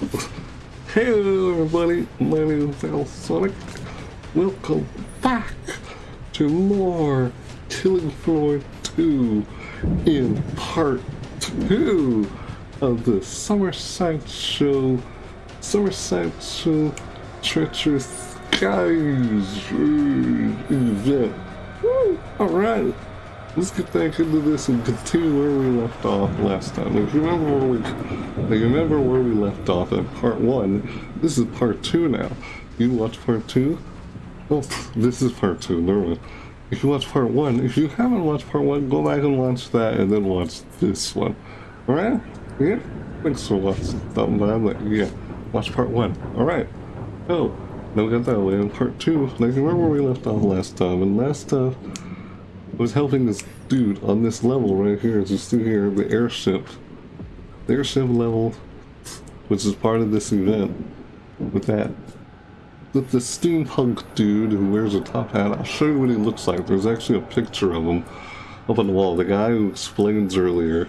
Hello everybody, my name is Al Sonic. Welcome back to more Killing Floor 2 in part 2 of the Summer Show, Summer Sideshow Treacherous Skies event. Alright, let's get back into this and continue where we left off last time. If you remember where we, if you remember where we left off in part one, this is part two now. You watch part two? Oh, this is part two. Never. If you watch part one, if you haven't watched part one, go back and watch that, and then watch this one. All right? Yeah. Thanks for watching. Yeah, watch part one. All right. Oh, now we got that way. In part two, you remember where we left off last time, and last time I was helping this dude on this level right here, just through here, the airship. The airship level, which is part of this event, with that. With the steampunk dude who wears a top hat, I'll show you what he looks like. There's actually a picture of him up on the wall. The guy who explains earlier.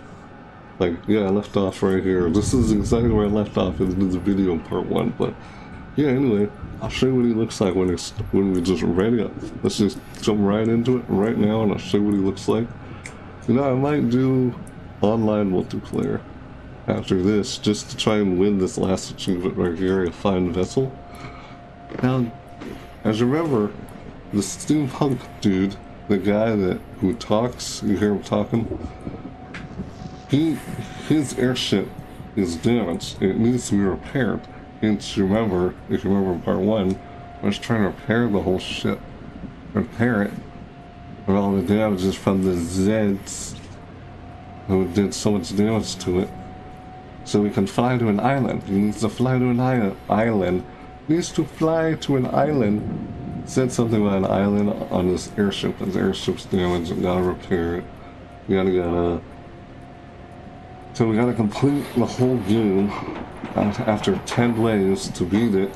Like, yeah, I left off right here. This is exactly where I left off in the video in part one, but yeah, anyway, I'll show you what he looks like when it's when we just ready up. Let's just jump right into it right now and I'll show you what he looks like. You know, I might do online multiplayer after this just to try and win this last achievement right here, a fine vessel. Now, as you remember, the steampunk dude, the guy that who talks, you hear him talking, he his airship is damaged. It needs to be repaired. You remember, if you remember part one, I was trying to repair the whole ship. Repair it. With all the damages from the Zeds who did so much damage to it. So we can fly to an island. He needs to fly to an island. He needs to fly to an island. Said something about an island on this airship. His airship's damaged. We gotta repair it. We gotta gotta. So we gotta complete the whole game after 10 ways to beat it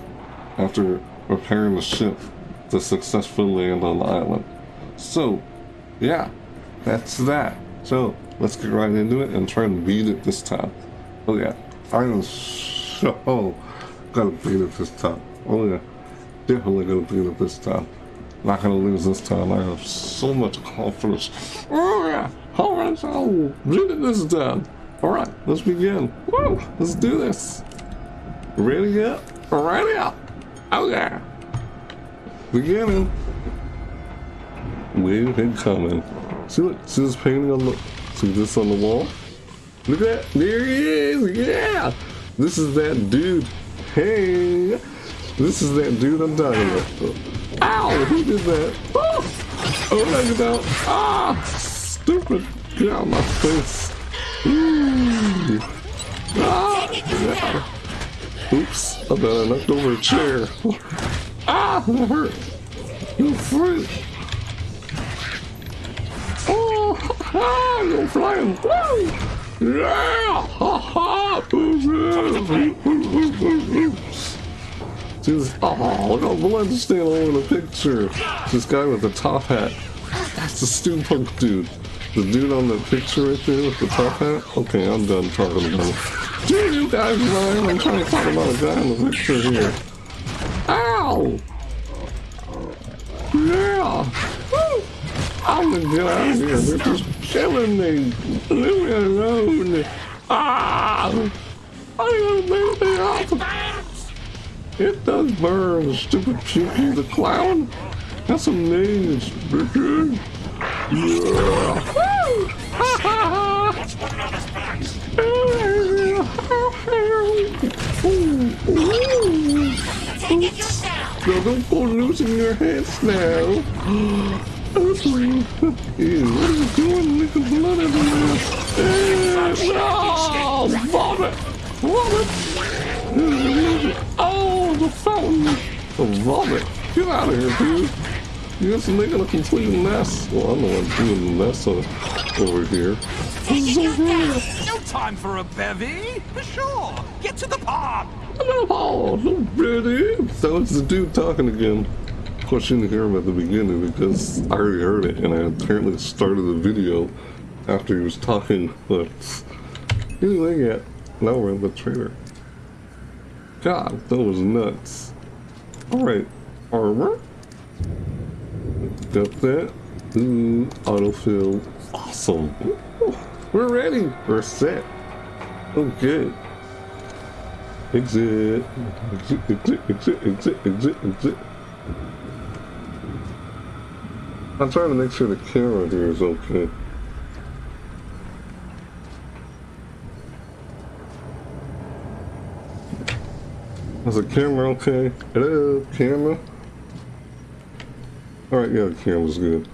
after repairing the ship to successfully land on the island. So, yeah, that's that. So, let's get right into it and try and beat it this time. Oh yeah, I am so gonna beat it this time. Oh yeah, definitely gonna beat it this time. Not gonna lose this time. I have so much confidence. Oh yeah, alright, I'll beat it this time. Alright, let's begin. Woo! Let's do this. Ready up? Ready up! Okay. Beginning. Wave and coming. See look, see this painting on the see this on the wall? Look at that! There he is! Yeah! This is that dude. Hey! This is that dude I'm talking about. Ow! Who did that? Oh! Oh, that! Ah! Stupid! Get out of my face! Oops! I bet I knocked over a chair. ah! That hurt! You freak! Oh! Ah! You're flying! Woo! Yeah! Ha ha! Jesus! Oh, look how blood standing all in the picture. This guy with the top hat. That's the steampunk dude. The dude on the picture right there with the top hat? Okay, I'm done talking about it. Dude, you guys lying. I'm trying to talk about a guy in the picture here. Ow! Yeah! Woo! I'm gonna get out of here. They're just killing me. Leave me alone. Ah! I gotta make me off. It does burn, stupid Pukey the clown. That's amazing. No, don't go losing your heads now. Ew, what are you doing? Making blood everywhere. No! Vomit! Vomit! Oh, the fountain! The vomit! Get out of here, dude! You're just making a complete mess. Well, I'm the one doing the mess over here. This is so. No time for a bevy. For Sure, get to the pub. Oh, so pretty. So it's the dude talking again. Of course, you didn't hear him at the beginning because I already heard it, and I apparently started the video after he was talking. But anyway, yeah, now we're in the trailer. god, that was nuts. Alright, armor. Got that. Hmm, Ooh, autofill. Awesome. We're ready. We're set. Oh, good. Exit. Exit, exit, exit, exit, exit, exit. I'm trying to make sure the camera here is okay. Is the camera okay? Hello, camera? Alright, yeah, the camera's good.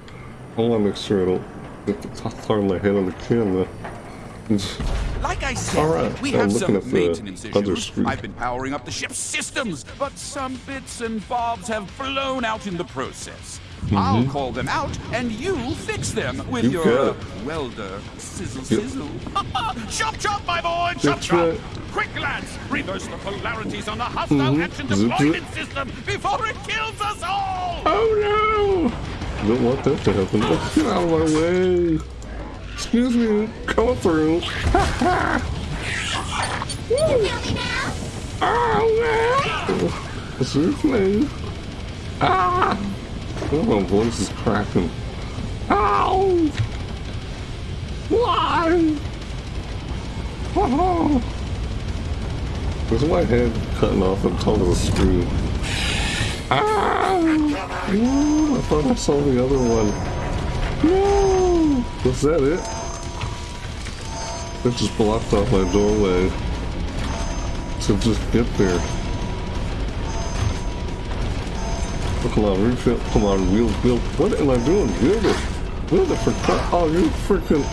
I want to make sure I don't get the top part of my head on the camera. Like I said, All right, we I'm have looking some at maintenance issues. I've been powering up the ship's systems, but some bits and bobs have blown out in the process. I'll call them out, and you fix them with Mm-hmm. You your uh, welder sizzle Yep. sizzle. chop chop, my boy, chop That's chop! right. Quick, lads, reverse the polarities on the hostile Mhm. action Zip, zip. deployment system before it kills us all! Oh no! Don't want that to happen. Get out of my way! Excuse me, come through. oh no! Excuse me. Ah! Oh, my voice is cracking. Ow! Why? Oh. There's my head cutting off on top of the screen. Ah! I thought I saw the other one. No! Was that it? It just blocked off my doorway. to just get there. Oh, come on, refill. Come on, wheel, wheel. What am I doing? Wheel it. Wheel it for crap. Oh, you freaking.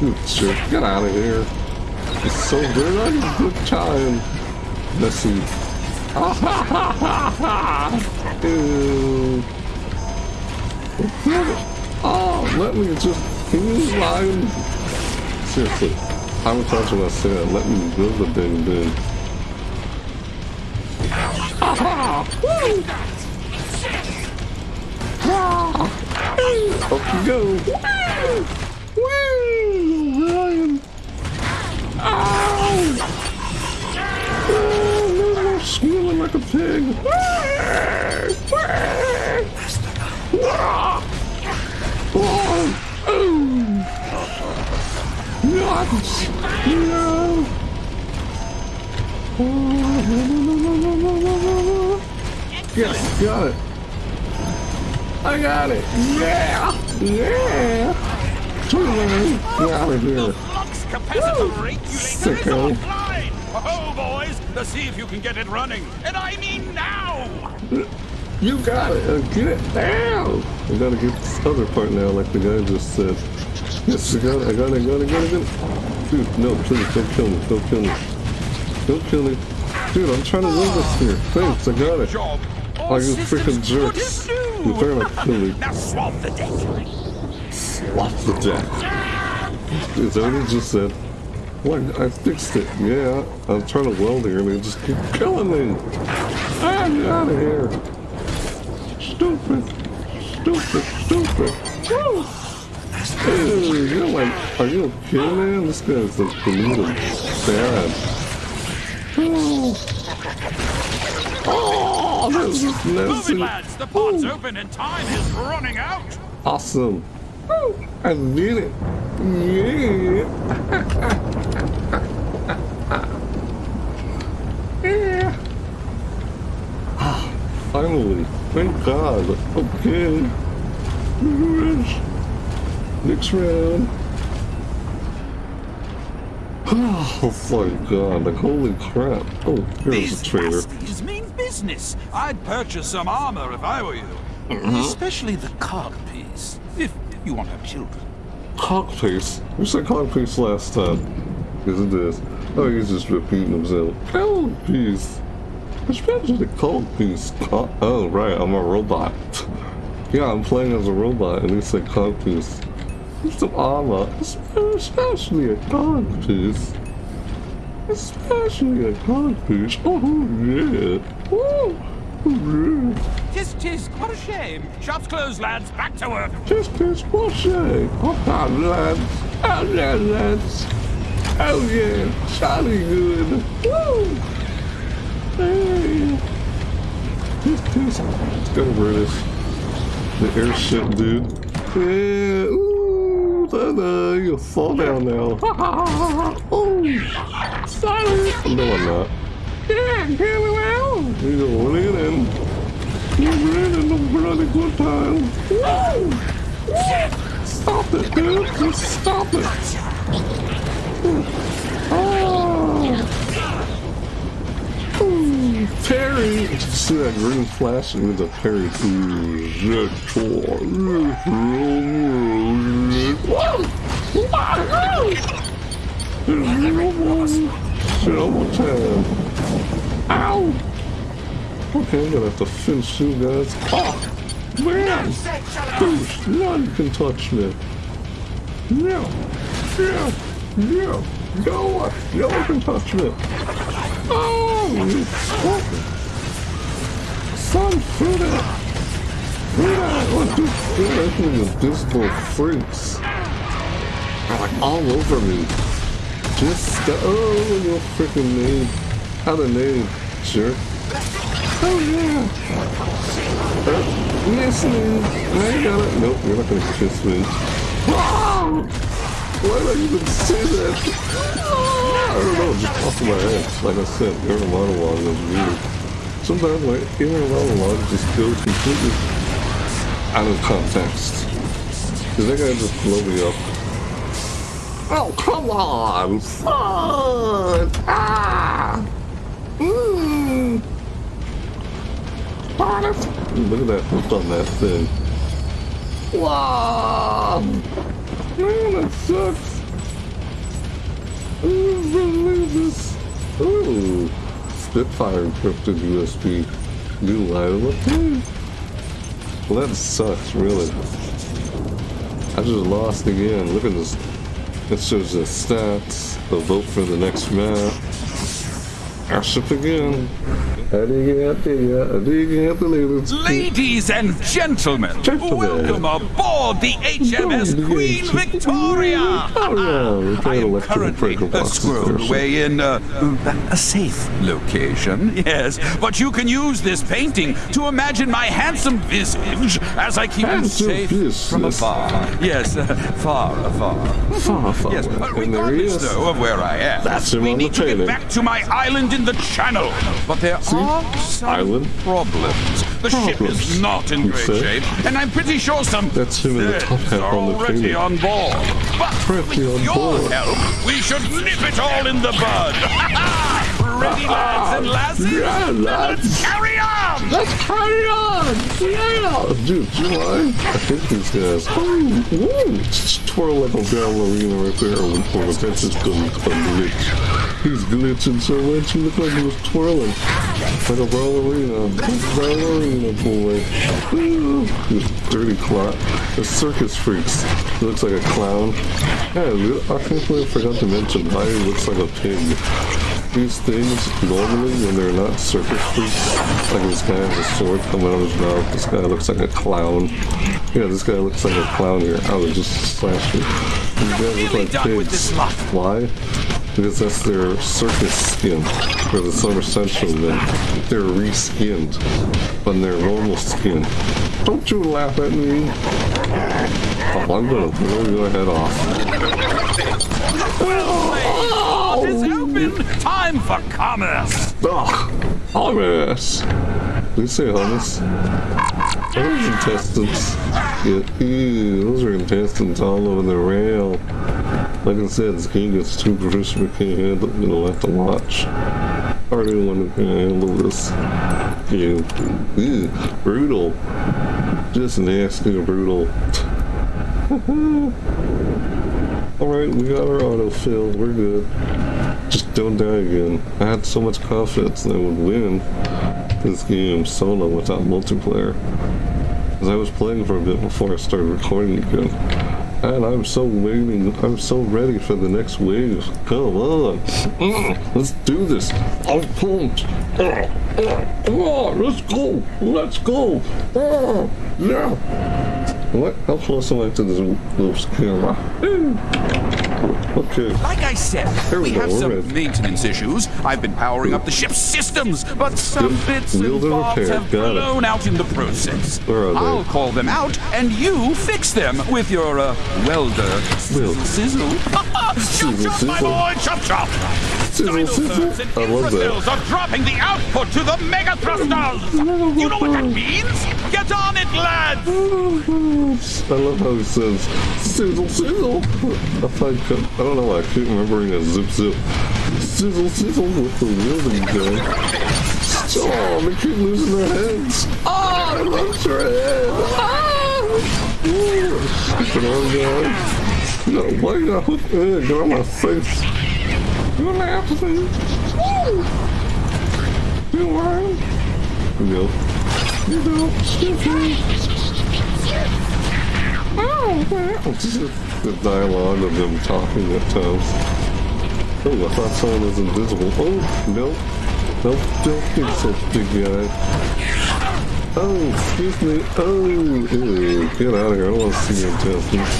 You jerk. Get out of here. It's so good. I had a good time. Let's see. Ew. Oh, let me just. You line? Seriously. How many times have I let me build the ding ding? Up you go. Woo! Ryan. Ow! Oh, squealing like a pig. Oh, no. Oh, no, got it. I got it. Yeah, yeah. Totally. Get out of here. Sicko. Oh, boys, let's see if you can get it running. And I mean now! You got it. Uh, get it down. I gotta get this other part now, like the guy just said. Yes, I got it. I got it. I got it. I got it. I got it. Dude, no, please don't kill me. Don't kill me. Don't kill me. Dude, I'm trying to win this here. Thanks, I got it. Oh, you freaking jerks. You're trying to kill me. Now swab the deck. What's the deck? Dude, already just said. What? I fixed it. Yeah, I'm trying to weld here and they just keep killing me. Ah, get out of here. Stupid. Stupid. Stupid. Woo! Hey, you're like, are you okay, man? This guy's like deluded. Bad. Oh, this is messy. lads. The pod's open and time is running out. Awesome. I did it. Yeah. yeah. Finally. Thank God. Okay. Next round. Oh my god, like holy crap. Oh, here's These a trailer. bastards mean business. I'd purchase some armor if I were you. Mm-hmm. Especially the cog piece, if you won't have children. Cockface? Who said cockface last time? Is it? Oh, he's just repeating himself. Cockface. Which page is the cockface? Cock oh, right, I'm a robot. yeah, I'm playing as a robot, and he said cockface. It's some armor, especially a cockface. Especially a cockface. Oh, yeah. Woo! Tis, tis, what a shame. Shop's closed, lads. Back to work. Just this bullshit. Oh, lads. Oh, yeah, lads. Oh, yeah. Jolly good. Woo. Yeah. Just, just, let's go over this. The airship, dude. Yeah, ooh, da-da, you'll fall down now. oh, sorry. No, I'm not. Yeah, get around. You're going in. You're in a really good time. Woo! Woo! Stop it, dude. Just stop it. Oh. Ooh, Terry! Did you see that green flash? It was a Terry. Ooh, red tour. Double time. Ow! Okay, I'm gonna have to finish you guys. Oh, man! Boosh, none can touch me. No, no, no, no one, no one can touch me. Oh, you fucking son, Fruta! Fruta! What do you think these little freaks? Are like all over me. Just stop. Oh, you freaking name. How the name, jerk. Oh, yeah. Uh, listening. I got it. Nope, you're not gonna kiss me. Ah! Why did I even say that? I don't know, just off of my head. Like I said, inner monologue is weird. Sometimes my inner monologue just goes completely out of context. Cause that guy just blow me up. Oh, come on! Fun! Ah! Look at that hook on that thing. Wow! Man, that sucks! Ooh, this. Ooh! Spitfire encrypted USB. New line of. Well, that sucks, really. I just lost again. Look at this. It shows the stats, the vote for the next map. Again. I didn't get there. I didn't get the ladies. And gentlemen, Gentlemen. welcome aboard the HMS Queen Victoria. Oh, yeah, I am currently squirreled away in uh, a safe location, yes. But you can use this painting to imagine my handsome visage as I keep you Handsome safe from afar. Yes, uh, far afar. Far, far Yes, uh, And there he regardless though of where I am, That's him we need to get back to my island in the channel. But there are some Island? problems. The ship is not in great shape, and I'm pretty sure some That's him in the top hat are on the already on board. But Pretty with on your board. help, we should nip it all in the bud. Ready, lads and lasses? Yeah, lads. Let's carry on. Let's carry on! Yeah! Dude, do you mind? I hate these guys. Oh, woo! Just twirl like a ballerina right there when, when the is going to glitch. He's glitching so much, he looked like he was twirling. Like a ballerina. Ballerina boy. Woo! You dirty clock. The circus freaks. He looks like a clown. Yeah, I think I forgot to mention how he looks like a pig these things normally when they're not circus freaks. Like this guy has a sword coming out of his mouth. This guy looks like a clown. Yeah, this guy looks like a clown here. I would just slash you. These guys look like pigs. Why? Because that's their circus skin for the summer central men. They're reskinned on their normal skin. Don't you laugh at me. Oh, I'm gonna blow your head off. What is Time for commerce. Hummus. Did you say hummus? Those intestines. Yeah, ew, those are intestines all over the rail. Like I said, this game gets too gruesome. We can't handle it. We'll have to watch. I anyone who can handle this. Ew, ew, brutal. Just nasty brutal. Alright, we got our auto filled. We're good. Don't die again. I had so much confidence that I would win this game solo without multiplayer. Because I was playing for a bit before I started recording again. And I'm so waiting, I'm so ready for the next wave. Come on. Mm, let's do this. I'm pumped. Come on, let's go. Let's go. Yeah. What? How close am I to this loose camera? Okay. Like I said, There we we have some ready. maintenance issues. I've been powering up the ship's systems, but some Yep, bits and bobs have got it. blown out in the process. Where are they? I'll call them out, and you fix them with your uh, welder. Wheel. Sizzle. chop Sizzle, chop, my boy, chop chop. Sizzle, sizzle. and I love that. are dropping the output to the mega thrusters. You know what that means? Get on it, lads. I love how he says sizzle sizzle. I find I don't know why I keep remembering a zip zip. Sizzle sizzle with the wielding gun. Oh, they keep losing their heads. Oh, I love your head. Ah! Ooh, Stupid arm guy. No, why you gotta hook eh, get on my face? You wanna have to Woo! You don't. Just the dialogue of them talking at times. Oh, I thought someone was invisible. Oh, no. Nope, don't think so, big guy. Oh, excuse me. Oh, ew. Get out of here. I don't want to see your intestines.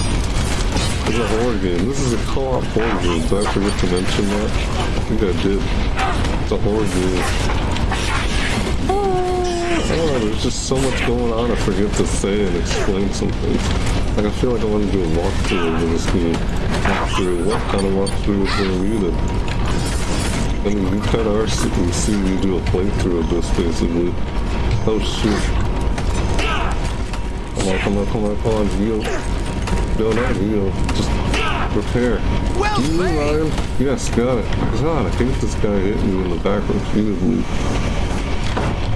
It's a horror game. This is a co-op horror game. Did I forget to mention that? I think I did. It's a horror game. There's just so much going on I forget to say and explain some things. Like, I feel like I want to do a walkthrough of this game. Walkthrough? What kind of walkthrough is going to be then? I mean, you kind of are seeing see me do a playthrough of this, basically. Oh, shoot. Come on, come on, come on, come on, Geo. No, not Geo. Just repair. Well You. Ryan? Yes, got it. God, I hate this guy hitting me in the back repeatedly.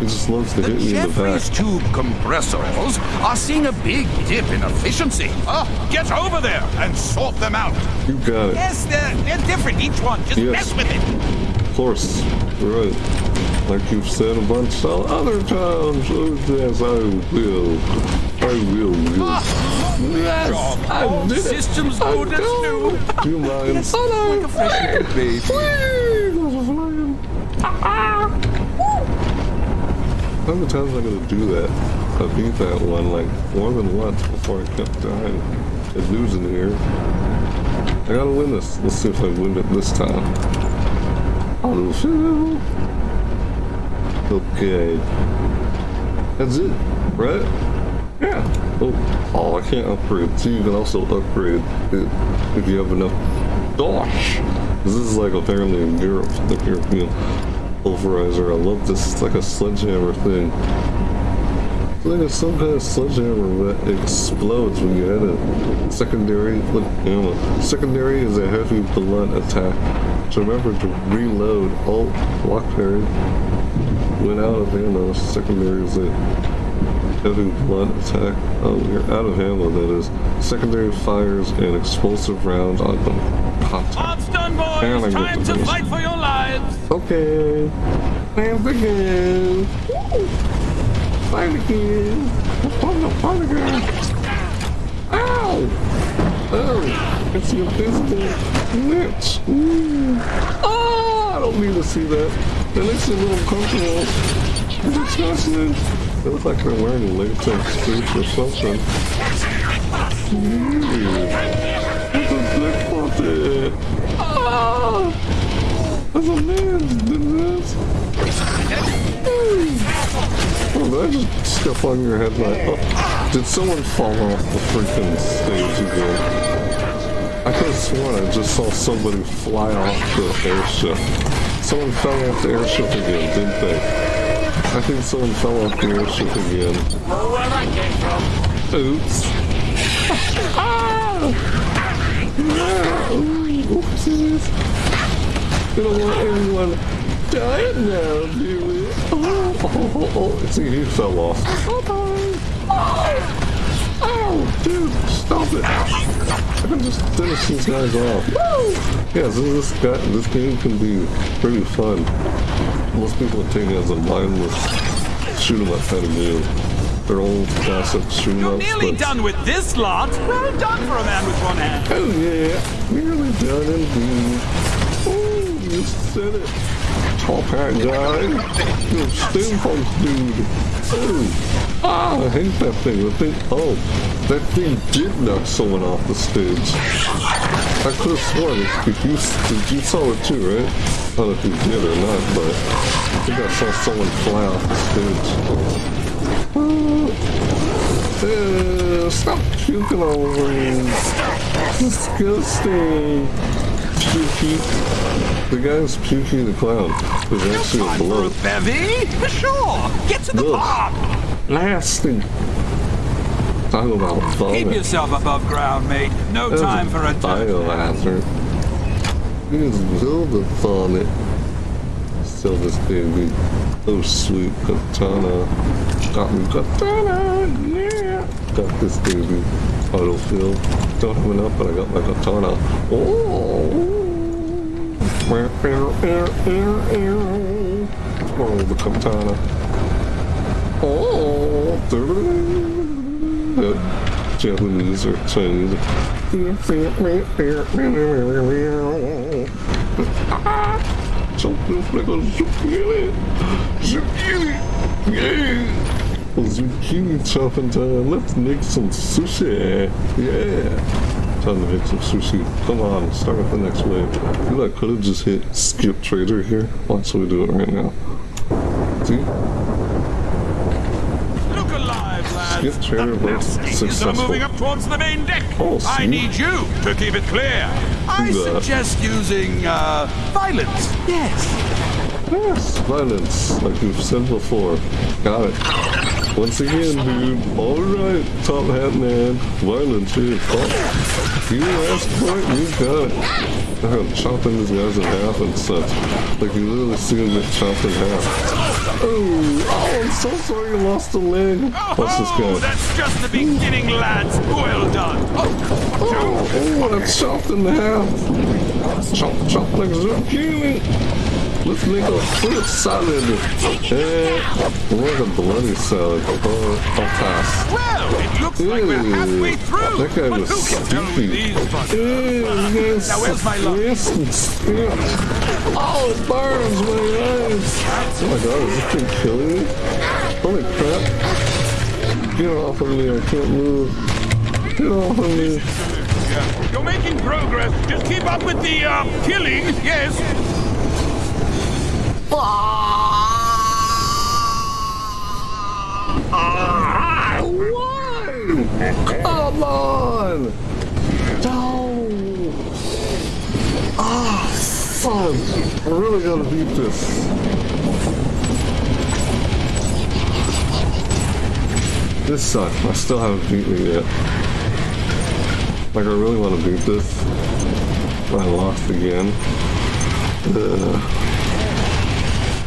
He just loves to The hit me in the back. Tube compressors are seeing a big dip in efficiency. Uh, get over there and sort them out. You got it. Yes, they're, they're different, each one. Just Yes. mess with it. Of course. You're right. Like you've said a bunch of other times. Oh, yes, I will. I will. will. Yes, I did it. Systems I loaded know. too. Do you mind? Yes, like a fresh baby. How many times am I gonna do that? I beat that one like more than once before I kept dying and losing here. I gotta win this. Let's see if I win it this time. Oh. Okay. That's it, right? Yeah. Oh, oh, I can't upgrade. See, you can also upgrade it if you have enough dosh. This is like apparently in Europe, the European pulverizer. I love this. It's like a sledgehammer thing. It's like it's some kind of sledgehammer that explodes when you hit it. Secondary, look, you know, secondary is a heavy blunt attack. So remember to reload. Alt, block parry. Went out of ammo. Secondary is a heavy blunt attack. Oh, you're out of ammo, that is. Secondary fires an explosive round on contact. Odds done, And I boys. get Time to fight for your lives. Okay. Dance again. Fight again. Fight again. Fight again. Ow! Oh, it's your physical glitch. Ooh. Mm. Ah, oh, I don't need to see that. That makes me a little uncomfortable. It's disgusting. They look like they're wearing latex suits or something. Ooh. What's a dick That's a man this. Oh, just step on your head like, oh, did someone fall off the freaking stage again? I could have sworn I just saw somebody fly off the airship. Someone fell off the airship again, didn't they? I think someone fell off the airship again. Oops. ah! Ooh, oopsies. We don't want anyone dying now, do we? Oh, oh, oh, oh. See, he fell off. Bye-bye. Oh, oh, dude, stop it. I can just finish these guys off. Yeah, so this guy, this game can be pretty fun. Most people take it as a mindless shoot 'em up kind of game. They're old classic shoot 'em You're nearly but- done with this lot. Well done for a man with one hand. Oh yeah, nearly done indeed. Oh, you said it. top hat guy. You steampunk dude. Oh, ah, I hate that thing. The thing, oh, that thing did knock someone off the stage. I could have sworn if you, you saw it too, right? I don't know if you did or not, but I think I saw someone fly off the stage. Uh, stop puking all over me. Disgusting. Pukey. The guy's puking the Clown. There's actually a Time for a bevy? Sure. Get to the Ugh. pub. Nasty. Talk about vomit. Keep yourself above ground, mate. No time for a biohazard. Here's Zelda vomit. Sell this baby. Oh sweet katana. Got me katana, yeah. Got this baby. Autofill. Don't have enough, but I got my katana. Oh. Oh, the katana. Oh. Japanese or Chinese. Zucchini. Zucchini. Yeah. Zucchini chopping time. Let's make some sushi. Yeah. Time to make some sushi. Come on, start with the next wave. You know, I could have just hit skip trader here. Watch we do it right now. See? Look alive, lads. Skip trader The was Nazis are successful. moving up towards the main deck. Oh, I need you to keep it clear. I Do suggest using uh, violence. Yes. Yes, violence, like we've said before. Got it. Once again, dude. Alright, top hat man. Violence, dude. Oh, you asked for it, you got it. I'm chopping these guys in half and such. Like you literally see them get chopped in half. Oh, oh, I'm so sorry you lost a leg. Watch this guy. that's just the beginning, lads. Well done. Oh, Oh, oh, that's chopped in half. Chop, chop like zucchini. Let's make a fruit salad. Eh, what a bloody salad. Oh, I'll pass. well, it looks like we're halfway through. That guy was stupid. with these buggers? Eh, yes. Now, where's my luck? Yes, spit. Oh, it burns my eyes. Oh my god, is this thing killing me? Holy crap. Get off of me, I can't move. Get off of me. You're making progress. Just keep up with the uh, killing. Yes. Ah? Come on! No! Ah, son! I really gotta beat this. This sucks. I still haven't beaten it yet. Like, I really want to beat this. But I lost again. Ugh.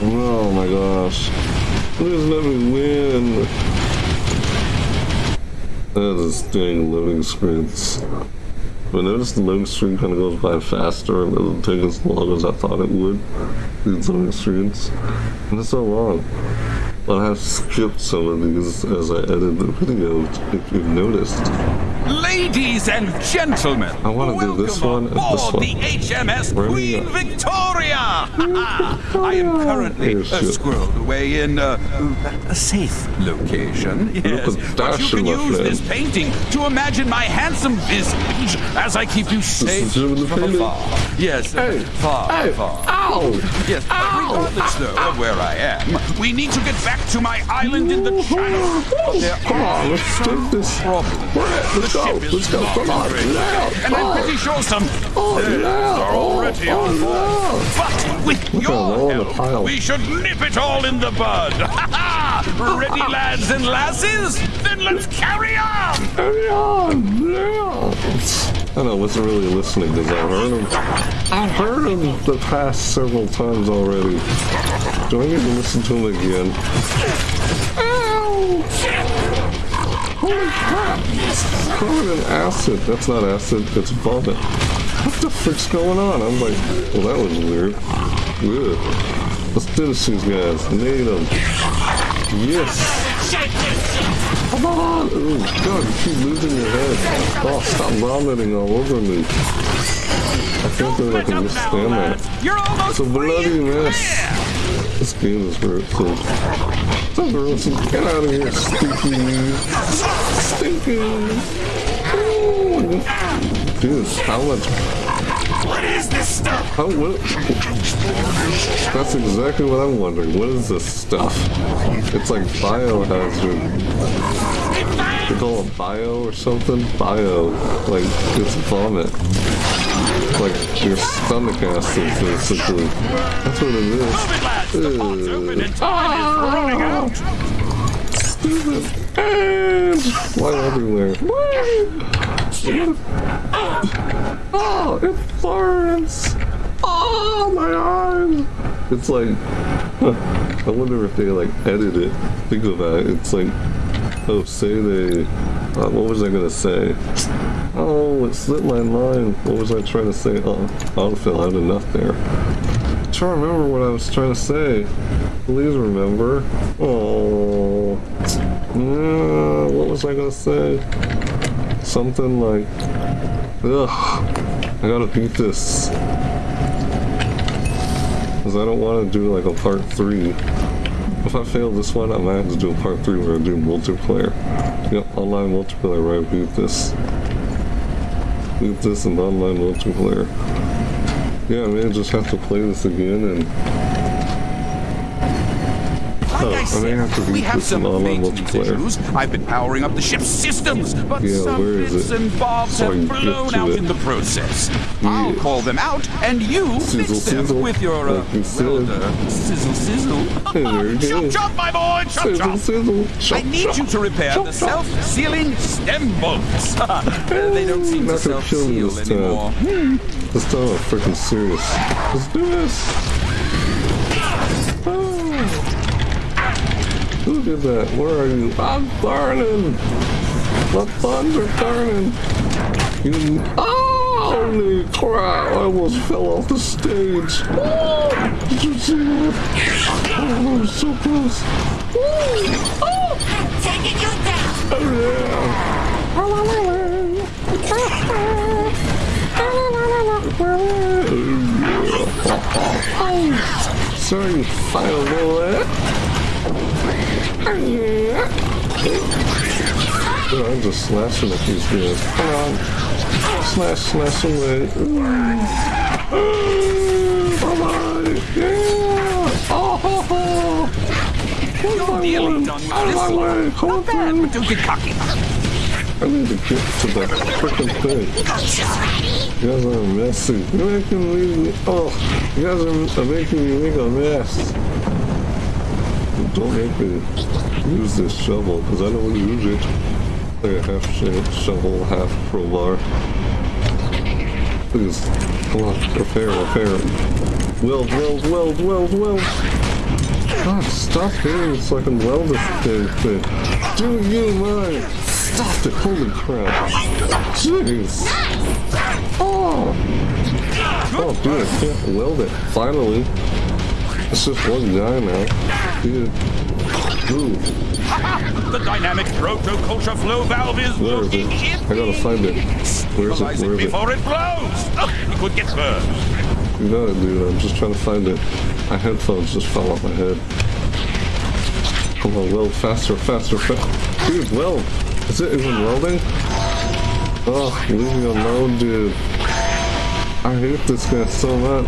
Oh my gosh. Please let me win. That is dang loading screens. But notice the loading screen kind of goes by faster and doesn't take as long as I thought it would. These loading screens. And it's so long. But I have skipped some of these as I edit the video, if you've noticed. Ladies and gentlemen, I wanna do this one and this one. the HMS Where Queen? Victoria. I am currently Oh, uh, squirreled away in uh, a safe location. Yes, but you can use this painting to imagine my handsome visage as I keep you safe Jim in the from afar. Yes, uh, Hey, far, hey, far. ow! Yes, regardless though of where I am, we need to get back to my island in the channel. There Come on, are let's take this. problems. Go, let's go, come on, now, and I'm oh. pretty sure some Oh, are oh, already oh, on board. But with Look at them all your help, we should nip it all in the bud. ready, lads and lasses? Then let's carry on. Carry on, yeah. I know, I wasn't really listening because I heard him. I heard him the past several times already. Do I need to listen to him again? Holy crap! Covered in acid. That's not acid, it's vomit. What the frick's going on? I'm like, well, that was weird. Ugh. Let's finish these guys. Need them. Yes. Come on! Oh, God, you keep losing your head. Oh, stop vomiting all over me. I can't believe I can withstand that. It's a bloody mess. This game is very cool. Get out of here, stinky. Stinky. Ooh. Dude, how much? What is this stuff? How what? That's exactly what I'm wondering. What is this stuff? It's like biohazard. They call it bio or something? Bio. Like, it's vomit. Like, your stomach acid, basically. That's what it is. Move it, lads. The pot's open and time is ah! running out. Stupid. And fly everywhere. Oh, it burns. Oh, my arm. It's like, I wonder if they like edit it. Think about it. It's like, oh, say they, uh, what was I gonna say? Oh, it slipped my mind. What was I trying to say? Oh, I had enough there. I'm trying to remember what I was trying to say. Please remember. Oh, yeah, what was I gonna say? Something like, ugh, I gotta beat this. Because I don't want to do like a part three. If I fail this one, I might have to do a part three where I do multiplayer. Yep, online multiplayer where I beat this. Beat this in online multiplayer. Yeah, I may just have to play this again and Like Oh, I I may have we have some maintenance issues. I've been powering up the ship's systems, but Yeah, some bits it? and bobs So have blown out it. in the process. I'll call them out, and you Sizzle, fix them sizzle, with your uh, you welder. Sizzle, sizzle. Chop, chop, my boy, chop, sizzle, chop. sizzle, I need chop. you to repair Chop, the self-sealing stem bolts. Uh, they don't seem to Not gonna kill me self-seal anymore. This time I'm freaking serious. Let's do this. Did that? Where are you? I'm burning. My buns are burning. You. Oh, holy crap! I almost fell off the stage. Oh, did you see that? Oh, I was so close. Oh, oh, Taking you down. oh yeah. Sorry, final bullet. Dude, I'm just slashing at these guys. Come on. Slash, slash away. Bye-bye. Yeah. Oh, oh, ho, ho. Where's You're my one? Out of my way. Come Not bad, but don't get cocky. I need to get to that freaking thing. You guys are messy. You're making me. Oh, you guys are making me make a mess. Don't make me use this shovel because I don't want to use it. Like a half sh- shovel, half crowbar. Please, come on, repair, repair. Weld, weld, weld, weld, weld. God, stop hitting so I can weld this thing. thing. Do you mind? Stop it! Holy crap! Jeez! Oh! Oh, dude, I can't weld it. Finally. It's just one guy now. Dude. Ooh, The dynamic proto-culture flow valve is where is it? I gotta find it. Where is it? Where is it? before it blows. Oh, it could get burned. You got it, dude. I'm just trying to find it. My headphones just fell off my head. Come on, weld faster, faster, faster. Dude, weld. Is it even welding? Oh, leave me alone, dude. I hate this guy so much.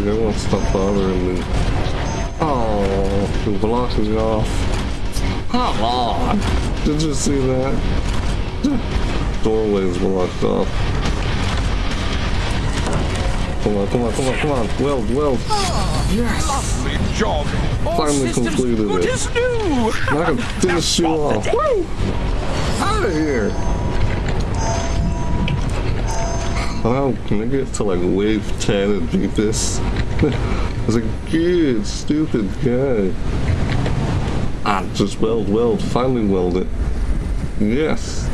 The guy won't stop bothering me. Oh, the is off. Come on. Did you see that? Doorway's blocked off. Come on, come on, come on, come on. Weld, weld. Oh, yes. Lovely job. All Finally completed good it. as new. I can finish you off. Woo! Out of here. Wow, can I get to like wave 10 and beat this? I was like, good, stupid guy. Ah, just weld, weld, finally weld it. Yes.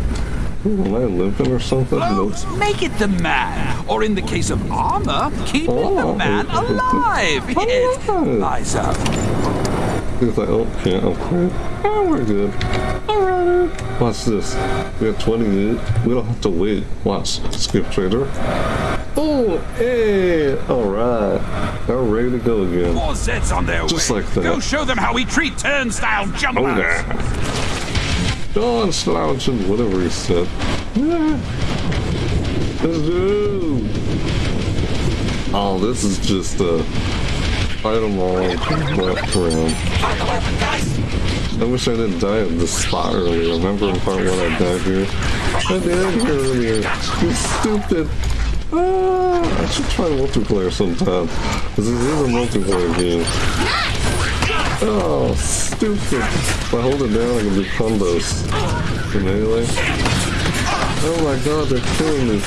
Am I limping or something? Blows make it the man. Or in the case of armor, keep Oh. the man alive. Yes. Oh. He's like, oh, can't upgrade. Oh, we're good. Alright. Watch this. We have 20 minutes. We don't have to wait. Watch. Skip trader. Oh, hey. Alright. We're ready to go again. More Zeds on their Just way. like that. Go show them how we treat turnstile jumpers. Oh, yeah. Dawn slouching, whatever he said. Yeah. Let's do. Oh, this is just uh, a item all left around. I wish I didn't die at this spot earlier. Remember in part one I died here? I died here earlier. You stupid. Ah, I should try multiplayer sometime. This is a multiplayer game. Oh, stupid. If I hold it down, I can do combos. For melee. Oh my god, they're killing me.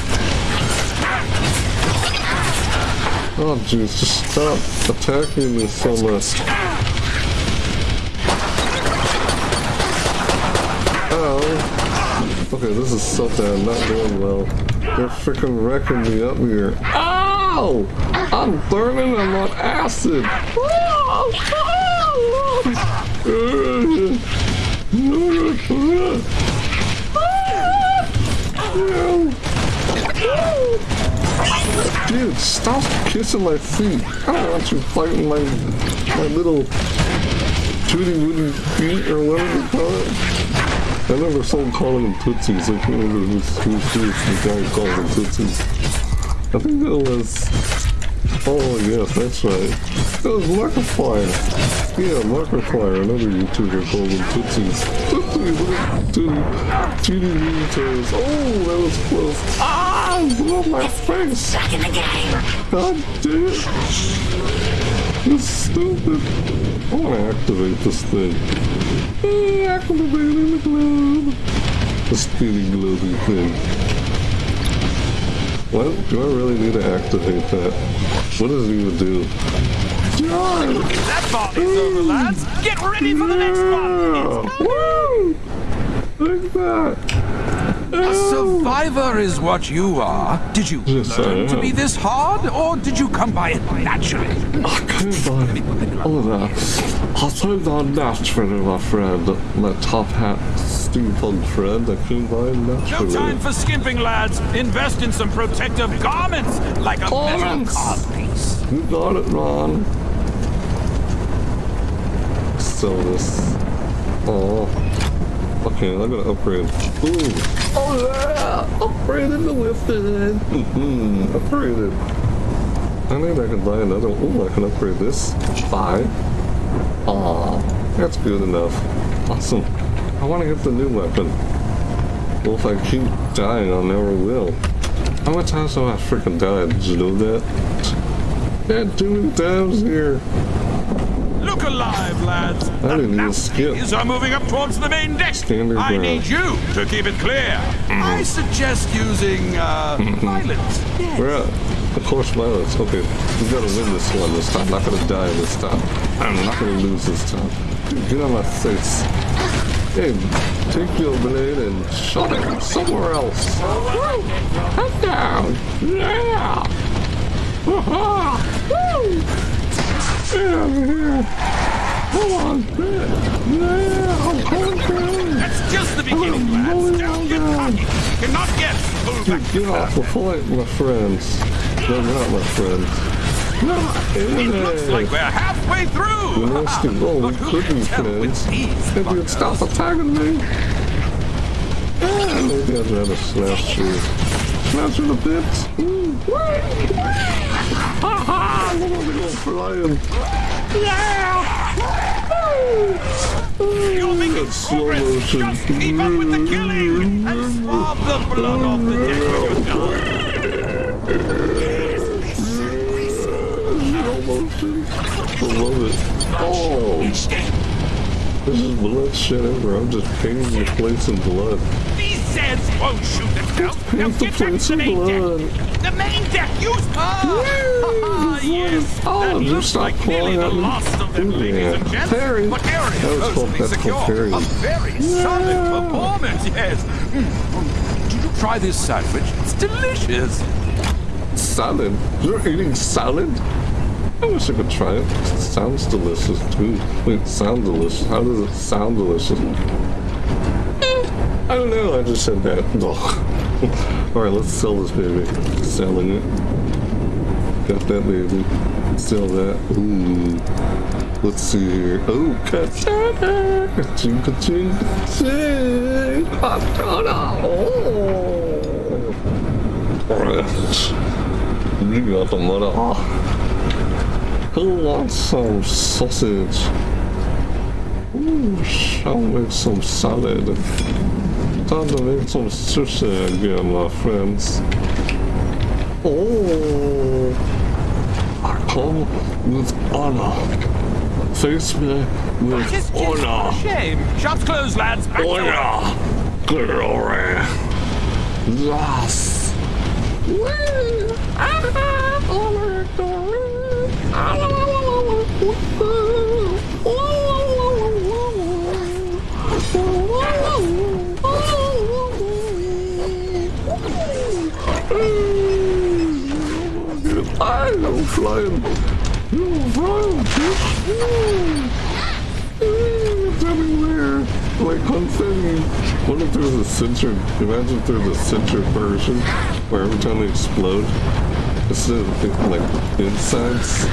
Oh jeez, just stop attacking me so much. Oh. Okay, this is so bad, not doing well. They're freaking wrecking me up here. Ow! I'm burning, I'm on acid. Dude, stop kissing my feet. I don't want you fighting my my little tooty wooty feet or whatever you call it. I never saw calling them tootsies. I can't remember who's who's who's the guy who calls them tootsies. I think it was. Oh yes, that's right. It was Markiplier. Yeah, Markiplier, another YouTuber called them tootsies. Tootsies, little tooty, tooty wooty. Oh, that was close. Ah, blew up my face. Back in the game. God damn it. It's stupid. I want to activate this thing. Eh, Activating the globe. The spinning globy thing. What? Do I really need to activate that? What does it even do? That party's over, lads. Get ready for the next one. Woo! Like that. A survivor is what you are. Did you Yes, learn to be this hard, or did you come by it naturally? I came by all of that. I came by naturally, my friend. My top hat steampunk friend. I came by No naturally. time for skimping, lads. Invest in some protective garments, like a metal Garments. codpiece. You got it, Ron. Sell this. Oh. Okay, I'm gonna upgrade. Ooh. Oh yeah! Upgraded the lifted. Mm-hmm. Upgraded. I think I can buy another. Oh, I can upgrade this. Buy. Aw, that's good enough. Awesome. I want to get the new weapon. Well, if I keep dying, I never will. How many times have I freaking died? Did you know that? Had too many times here. Alive, lads. I The didn't even skip. Are moving up towards the main deck. Standard I ground. need you to keep it clear. Mm-hmm. I suggest using uh, mm-hmm. violence. Yes. We're at, of course, violence. Okay, we gotta win this one this time. I'm Not gonna die this time. I'm not gonna lose this time. Get on my face. Hey, take your blade and shot it somewhere else. Woo! Down. Yeah. Aha! Woo! Get over here. Come on, yeah, I'm coming down. That's just the beginning, lads. Get cocky. Cannot get Dude, back. get off the fight, my friends. No, not my friends. Not It looks like we're halfway through. The rest of oh, But we who could be friends. If you'd stop attacking me. Yeah, maybe I'd rather slash you. Slash you to bits. Ha ha! I'm gonna go flying. You're making That's slow progress. motion. Just keep up with the killing and swab the blood off the deck with your gun. Slow motion. I love it. Oh, this is bloodshed ever. I'm just painting your place in blood. These Zeds won't shoot themselves. Now Paint the get back place to the in main blood. deck. The. Use Ah, yes. Oh, that looks stop like nearly calling the last of them, Yeah. ladies and gents. Parry. But was is called- totally secure. called. A very solid performance, yes. Mm. Did you try this sandwich? It's delicious. Salad? You're eating salad? I wish I could try it. It sounds delicious too. Wait, sound delicious. How does it sound delicious? I don't know. I just said that. All right, let's sell this baby. Selling it. Got that baby. Sell that. Ooh. Let's see here. Oh, katana! Ching ching ching! Katana! Oh! Alright. You got the mother. Ah. Who wants some sausage? Ooh, shall make some salad. Time to make some sushi again, my friends. Oh! I come oh, with honor. Face me with Just, just honor. shame. Shop's closed, lads. Back. Honor. Glory. Yes. Woo! Honor, glory. I flying. You're flying, bitch. It's everywhere. Like confetti. What if there's a censored, imagine if there's a censored version where every time they explode, instead of like insides,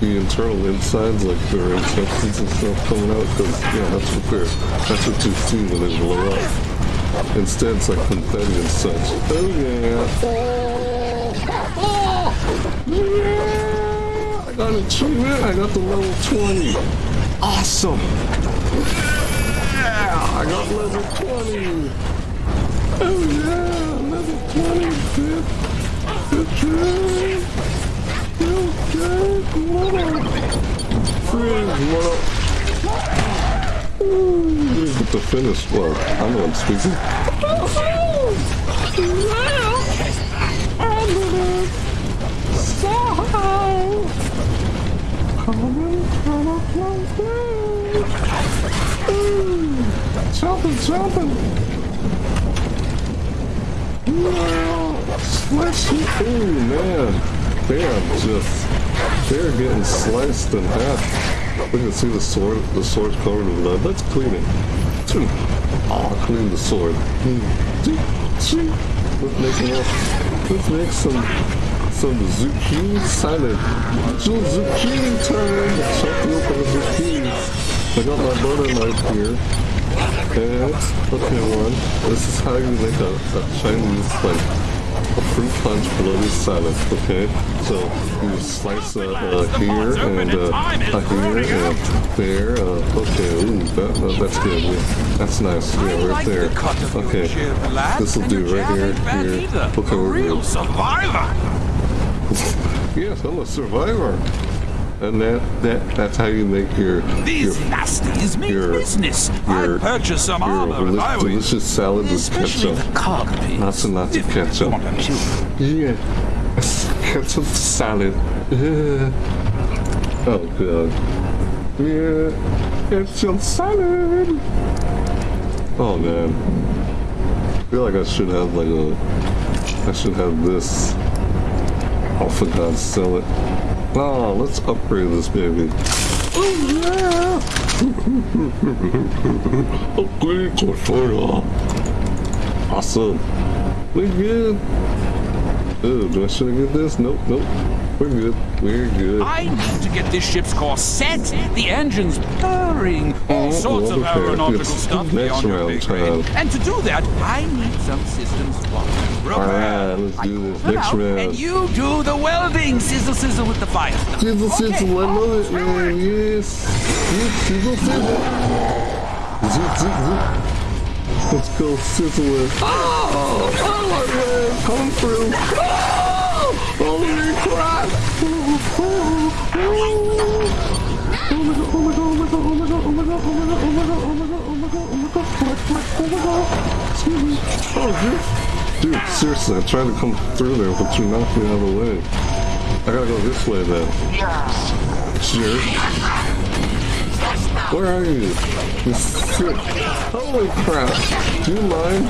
the internal insides, like their intestines and stuff coming out, because yeah, that's what they're, that's what you see when they blow up. Instead, it's like confetti and such. Oh yeah. Yeah. I got achievement. I got the level 20. Awesome. Yeah, I got level 20. Oh yeah, level 20, bitch. Job. Good job, mother. Friends, mother. Ooh, get the finish. Well, I'm the one speaking. Jumping, jumping. Slice it. Oh man. They just, they're getting sliced in half. We can see the sword, the sword's covered in blood. Let's clean it. Oh, clean the sword. Let's make more, let's make some, some zucchini salad. Some zucchini time. Up on the zucchini. I got my butter knife here. And, okay, one. This is how you make a, a Chinese, like, a fruit punch bloody salad, okay? So, you slice uh, uh, here and uh, uh, here and there. Uh, okay, ooh, that, that, that's good. Yeah, that's nice. Yeah, right there. the cut of your Okay, this will do right here, here. Okay, we're real good. Yes, I'm a survivor. And that, that, that's how you make your, These your nasties mean your- business. your- I'd purchase some your armor if I delicious salad with Especially ketchup. the piece. Lots and lots of ketchup. want to chew. Yeah. Ketchup salad. Yeah. Oh god. Yeah. Ketchup salad. Oh man. I feel like I should have like a I should have this. Oh for God's sell it. Oh, let's upgrade this baby. Oh yeah! Upgrade controller. Awesome. We good. Oh, do I should I get this? Nope, nope. We're good. We're good. I need to get this ship's core set. The engine's purring. All Oh, sorts of aeronautical stuff beyond your round pay And to do that, I need some systems plumbing. Alright, let's do this. Come Next round. And you do the welding. Sizzle, sizzle with the fire stuff. Sizzle, Okay, sizzle, I love it, man. Yes. Yes, Sizzle, sizzle. Zoop, zoop, zoop. Let's go sizzle it. Oh, oh my man, come through. Oh, my dude. dude, seriously, I tried to come through there, but you knocked me out of the way. I gotta go this way then. Yeah. Sure. Where are you? Holy crap! Do you mind?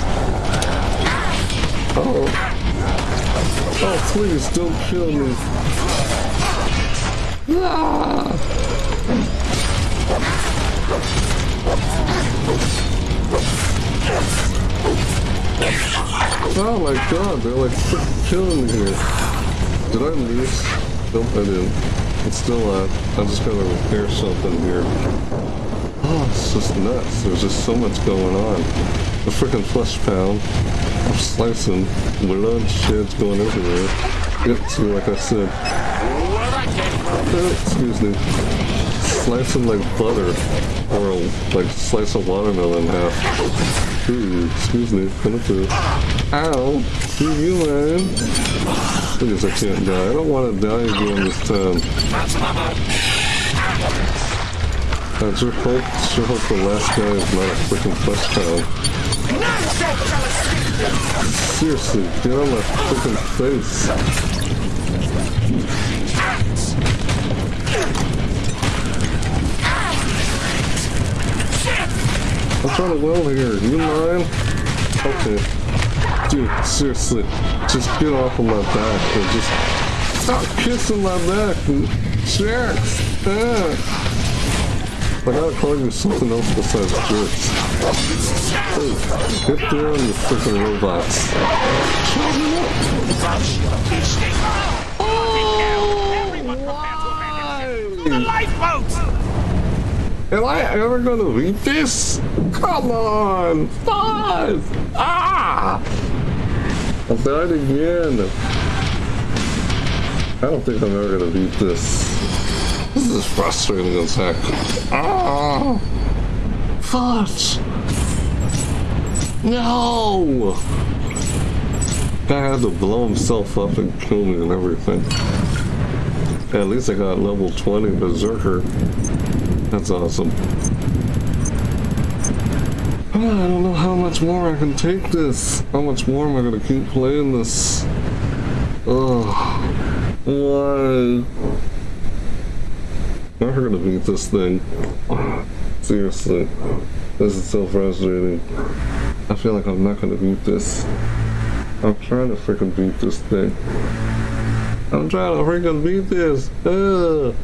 Oh. Oh, please, don't kill me. Ah! Oh my god, they're like killing me here. Did I lose? Nope, I didn't. It's still up. I just gotta repair something here. Oh, it's just nuts. There's just so much going on. The freaking flesh pound. I'm slicing. Blood shed's going everywhere. Yep, see, like I said. Excuse me. Slicing like butter. Or like slice a watermelon in half. Ooh, excuse me, coming through. Ow! Who you, man? Please, I can't die. I don't want to die again this time. I sure hope, sure hope the last guy is not a freaking flesh pound. Seriously, get on my freaking face. I'm trying to weld here. You mind? Okay. Dude, seriously, just get off of my back and just stop kissing my back. Jerks. Ah. I gotta call you something else besides jerks. Hey, get there on your freaking robots. Oh, why? The lifeboats! Am I ever gonna beat this? Come on! Five! Ah! I died again. I don't think I'm ever gonna beat this. This is frustrating as heck. Ah! Fudge! No! Guy had to blow himself up and kill me and everything. At least I got level 20 Berserker. That's awesome. Ah, I don't know how much more I can take this. How much more am I gonna keep playing this? Ugh. Why? I'm never gonna beat this thing. Seriously. This is so frustrating. I feel like I'm not gonna beat this. I'm trying to freaking beat this thing. I'm trying to freaking beat this. Ugh.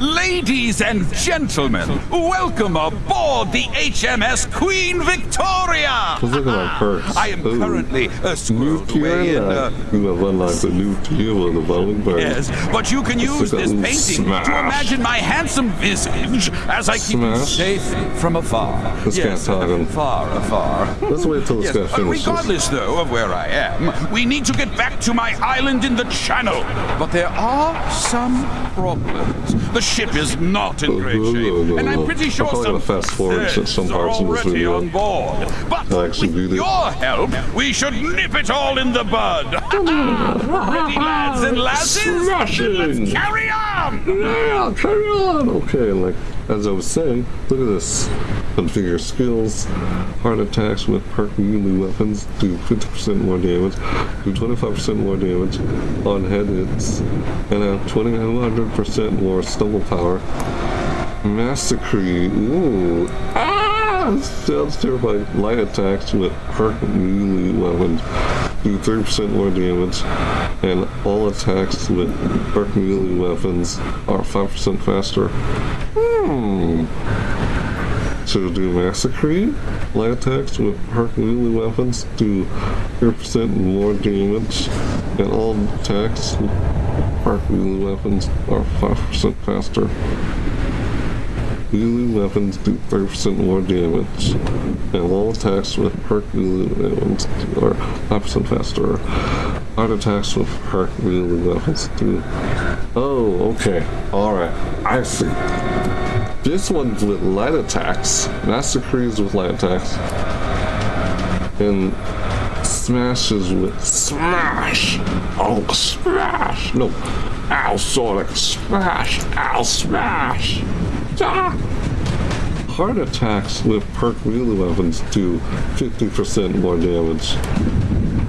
Ladies and gentlemen, welcome aboard the HMS Queen Victoria! Let's look at my perks. I am currently uh, New squirreled away in... Uh, You have unlocked a new tier on the following bird. Yes, but you can use this painting to imagine my handsome visage as I keep safe from afar. This yes, far afar. Let's wait till this Yes, guy uh, finishes. regardless, though, of where I am, we need to get back to my island in the channel. But there are some problems. The ship is not in great shape, no, no, and I'm pretty sure some fast forward threads some are parts of this video. on board. But with your help, we should nip it all in the bud. Ready, lads and lasses? Let's carry on! Yeah, carry on. Okay, like as I was saying, look at this. Configure skills. Heart attacks with perk melee weapons do 50% more damage, do 25% more damage on head hits, and have 200% more stumble power. Massacre. Ooh. Ah! Sounds terrifying. Light attacks with perk melee weapons do 30% more damage, and all attacks with perk melee weapons are 5% faster. Hmm. So do Massacre. Light attacks with perk melee weapons do 30% more damage, and all attacks with perk melee weapons are 5% faster. Melee weapons do 30% more damage, and all attacks with perk melee weapons are 5% faster. Art attacks with perk melee weapons do. Oh, okay. Alright. I see. This one's with light attacks. Massacres with light attacks. And smashes with smash. Oh, smash. No. Ow, Sonic. Smash. Ow, smash. Heart attacks with perk melee weapons do 50% more damage.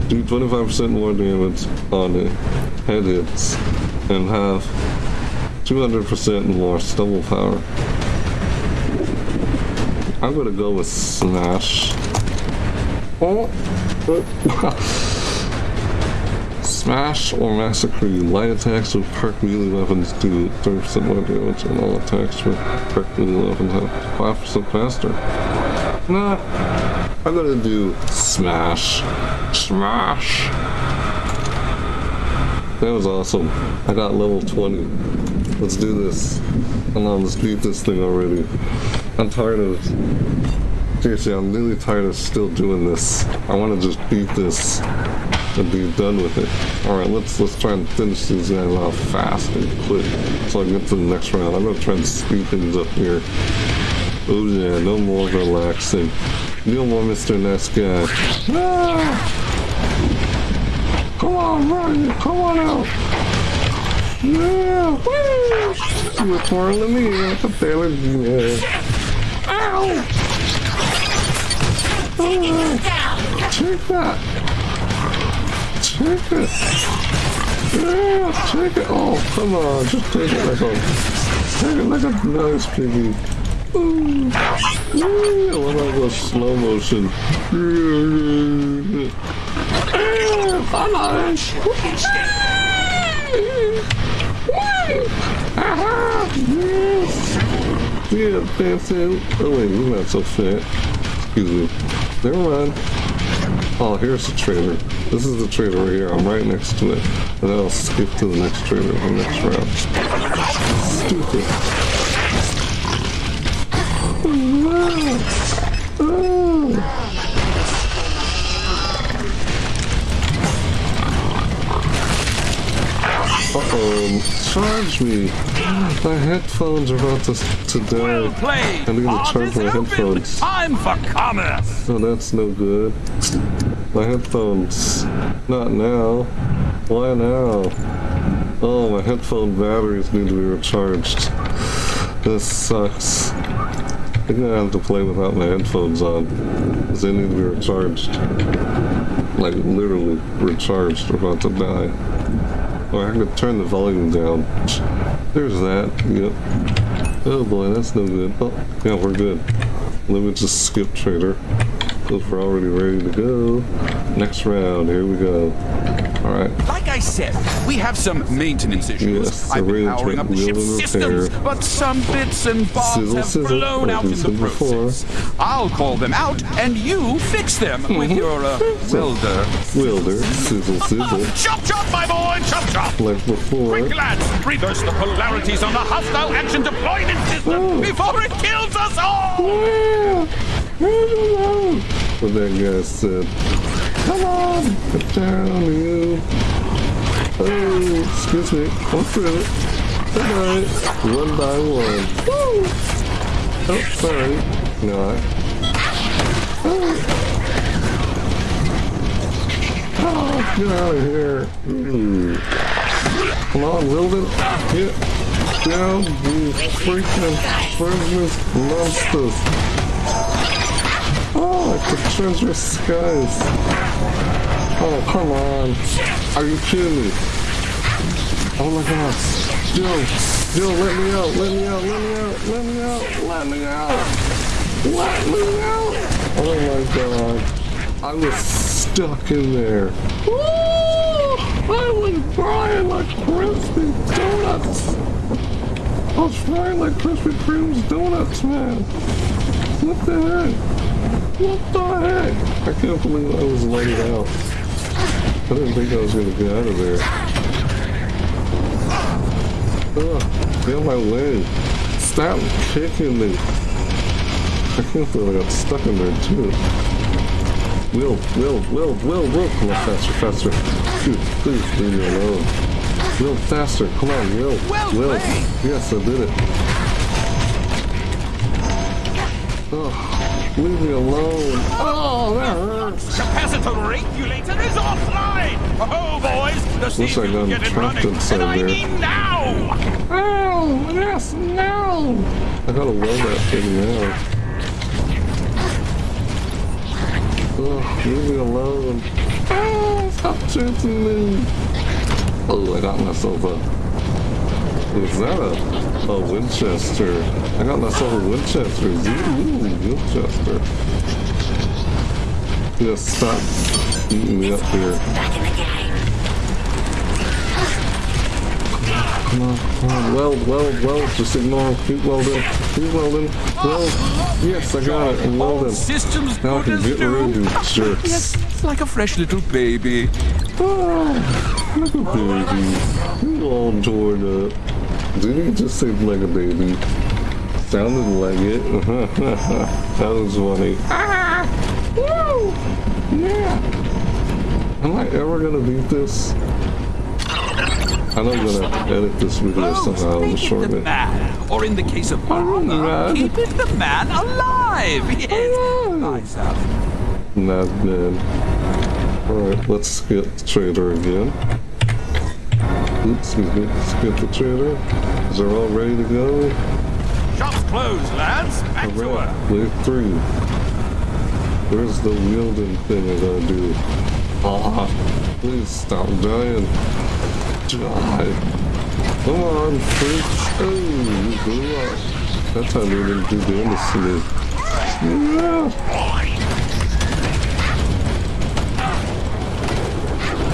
Do 25% more damage on head hits and have 200% more stumble power. I'm gonna go with Smash. Oh. Uh, Smash or Massacre you. Light attacks with perk melee weapons do 30% more damage, and all attacks with perk melee weapons have 5% faster. Nah, I'm gonna do Smash. Smash! That was awesome. I got level 20. Let's do this. Come on, let's beat this thing already. I'm tired of... Seriously, I'm really tired of still doing this. I want to just beat this and be done with it. Alright, let's let's try and finish these guys off fast and quick so I get to the next round. I'm gonna try and speed things up here. Oh yeah, no more relaxing. No more Mr. Nice Guy. Ah! Come on, run! Come on out! Yeah! Woo! You're twirling me like a tailor. Yeah. Ow! Oh, take that! Take it! Yeah, take it! Oh, come on, just take it like a, take it like a nice piggy. Ooh, ooh, I how it slow motion. Ah! Yes! Yeah, dancing. Oh wait, you're not so fat. Excuse me. Never mind. Oh, here's the trailer. This is the trailer right here. I'm right next to it. And then I'll skip to the next trailer, the next round. Stupid. Ah. Ah. Uh-oh, charge me. My headphones are about to, to Well die. played. I'm gonna Art charge my open. headphones. Time for commerce. Oh, that's no good. My headphones. Not now. Why now? Oh, my headphone batteries need to be recharged. This sucks. I think I have to play without my headphones on. Because they need to be recharged. Like, literally recharged. They're about to die. Or I could turn the volume down. There's that. Yep. Oh boy, that's no good. Oh, yeah, we're good. Let me just skip trader. Because we're already ready to go. Next round, here we go. Alright. Like I said, we have some maintenance issues. Yes, I've been powering up the ship's systems, but some bits and bobs Sizzle, have sizzle, blown out in the said before. process. I'll call them out, and you fix them Mm-hmm. with your uh, welder. Wilder, sizzle, sizzle. Chop chop, my boy, chop chop! Like before. Quick, lads! Reverse the polarities on the hostile action deployment system Oh. before it kills us all! Yeah! What that guy said. Come on! Get down, you. Oh, excuse me. I'm through it. Night. One by one. Woo! Oh, sorry. No. Oh. oh, get out of here. Ooh. Come on, Wilden. Get down, you freaking friendless monsters. Oh, the treasure skies. Oh, come on. Are you kidding me? Oh my god. Joe, Joe, let me out, let me out, let me out, let me out, let me out. Let me out. Oh my god. I was stuck in there. Woo! I was frying like crispy donuts. I was frying like Krispy Kreme's donuts, man. What the heck? What the heck? I can't believe I was let out. I didn't think I was gonna get out of there. Ugh, get my way. Stop kicking me. I can't believe I got stuck in there too. Will, Will, Will, Will, Will, come on, faster, faster. Dude, please leave me alone. Will, faster, come on, Will. Will. Yes, I did it. Oh, leave me alone. Oh, that hurts. Capacitor regulator is offline! Oh, boys, the I steam got will get it trapped inside and I there. mean now! Oh, yes, now. I gotta weld that thing out. Oh, leave me alone. Oh, stop chasing me. Oh, I got myself a... Is that a, a Winchester? I got myself a Winchester. Ooh, Winchester. Just stop eating me up here. Back in the game. Come on, come on. Weld, weld, weld. Just ignore. Keep welding. Keep welding. Weld. Yes, I got it. I'm welding. systems Now I can get rid of you jerks. Yes, like a fresh little baby. Ah, oh, like a baby. You all torn up. Did he just say like a baby? Sounded like it. that was funny. Ah! Woo! Yeah! Am I ever gonna beat this? I know I'm gonna edit this video somehow it the shorten it. man, or in the case of man. keep it the man alive. Yes, Oh. nice out. Not bad. Alright, let's get the trader again. Oops, excuse me. Let's get the trader. Is they all ready to go? Shops closed, lads. Back to work. Alright, wave three. Where's the wielding thing I gotta do? Ah, please stop dying. Die. Come on, freaks. Oh, you blew up. That time they didn't do to me. Yeah.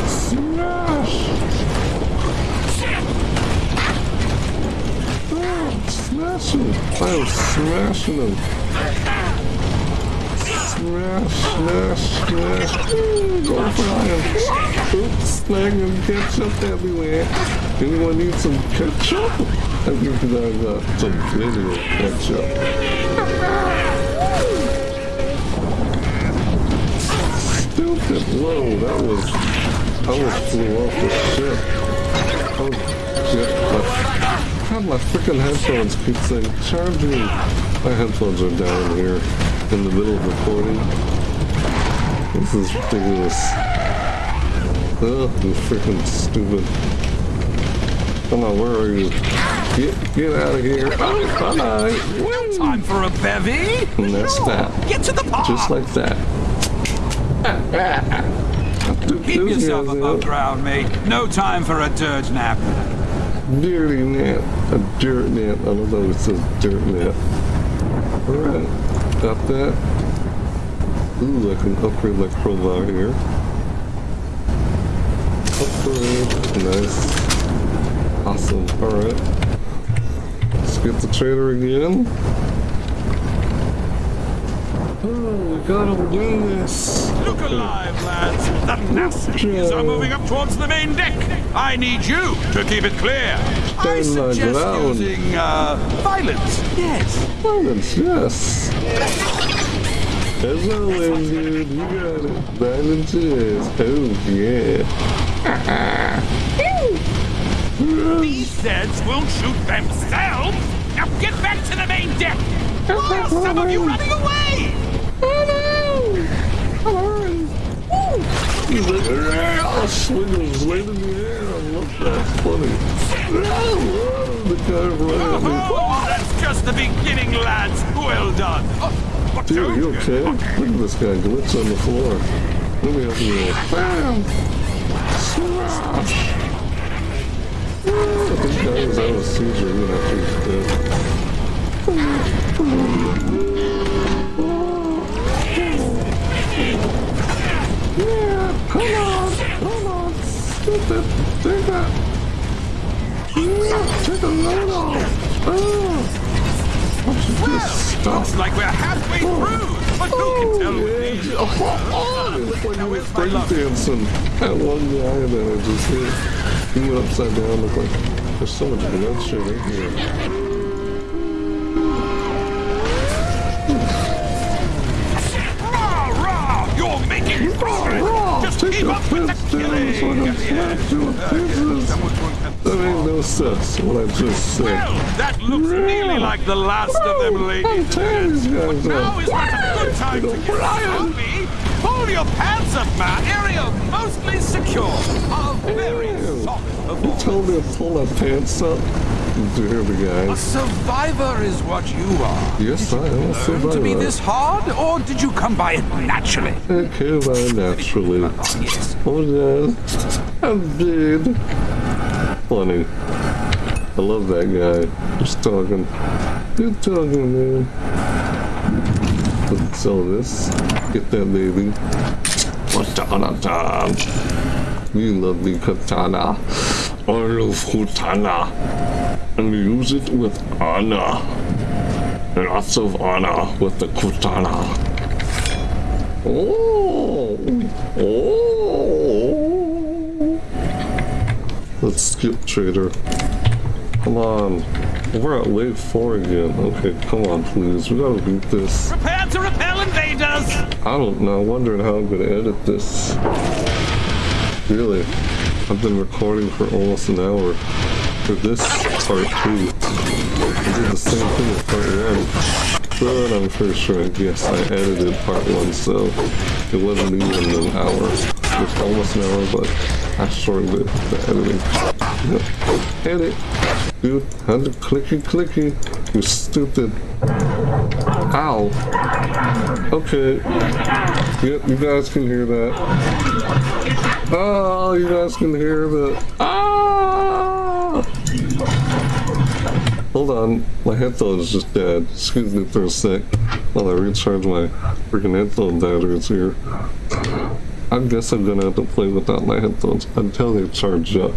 Smash! Smashing! I am smashing them! Smash, smash, smash! Go fry him! Oops, snag ketchup everywhere! Anyone need some ketchup? I think I got some video ketchup. Stupid! Whoa, that was... I almost flew off the ship. Oh, shit. My, God, my freaking headphones keep saying, charge me. My headphones are down here in the middle of recording. This is ridiculous. Ugh, you freaking stupid. Come on, where are you? Get, get out of here. Oh, bye. Time for a bevy. And that's that. Get to the park. Just like that. Keep yourself above ground, mate. No time for a dirge nap. Dirty nap. A dirt nap. I don't know if it says dirt nap. Alright. Got that. Ooh, I can upgrade my crowbar here. Upgrade. Nice. Awesome. Alright. Let's get the trader again. Oh, we gotta win this. Look alive, lads. The Nazis are moving up towards the main deck. I need you to keep it clear. I suggest using uh, violence. Yes. Violence, yes. As always, dude, you got it. Violence, yes. Oh, yeah. These Zeds will shoot themselves. Now get back to the main deck. Why are some of you running away? He's like, "Ah," swinging his weight in the air. I love that. Funny. Ah, The guy running at. Oh, that's just the beginning, lads. Well done. Oh, Dude, you okay? Look at this guy glitch on the floor. Let me help you. Bam! Smash! I think guy was out of seizure even after he's dead. Come on, come on, stupid, take that. Yeah, take a load off. Just stop. Looks like we're halfway through. But who can tell with these? Oh, oh, oh, it looked like he was breakdancing. That one guy that I just hit, he went upside down. Looked like there's so much bloodshed in here. You're making progress. Rah, Just take keep up with the killing. so I can smash you in pieces. That ain't no sense, what I just said. Well, that looks Yeah. really like the last of them, oh, I'm ladies. guys Now is not a good time to get Brian. sloppy. Pull your pants up, man. Area mostly secure. A very Ew. solid You told me to pull my pants up. Dear the A survivor is what you are. Yes, I am a Learn to be this hard, or did you come by it naturally? I came by naturally. Oh, yes. Oh yeah, I'm dead. Funny. I love that guy. Just talking. Good talking, man. Let's sell this. Get that baby. Katana time. You love me, Katana. oil of Hutana and use it with honor. And lots of honor with the Kutana. Oh, oh. Let's skip trader. Come on. We're at wave four again. Okay, come on, please. We gotta beat this. Prepare to repel invaders! I don't know. I'm wondering how I'm gonna edit this. Really, I've been recording for almost an hour for this part two. I did the same thing with part one. But I'm pretty sure, yes, I edited part one, so it wasn't even an hour. It was almost an hour, but I shortened it, the editing. Yep. Edit. Dude, had to clicky clicky. You stupid. Ow. Okay. Yep, you guys can hear that. Oh, you guys can hear that. Ah! Hold on, my headphones just dead. Excuse me for a sec while I recharge my freaking headphone batteries here. I guess I'm gonna have to play without my headphones until they charge up.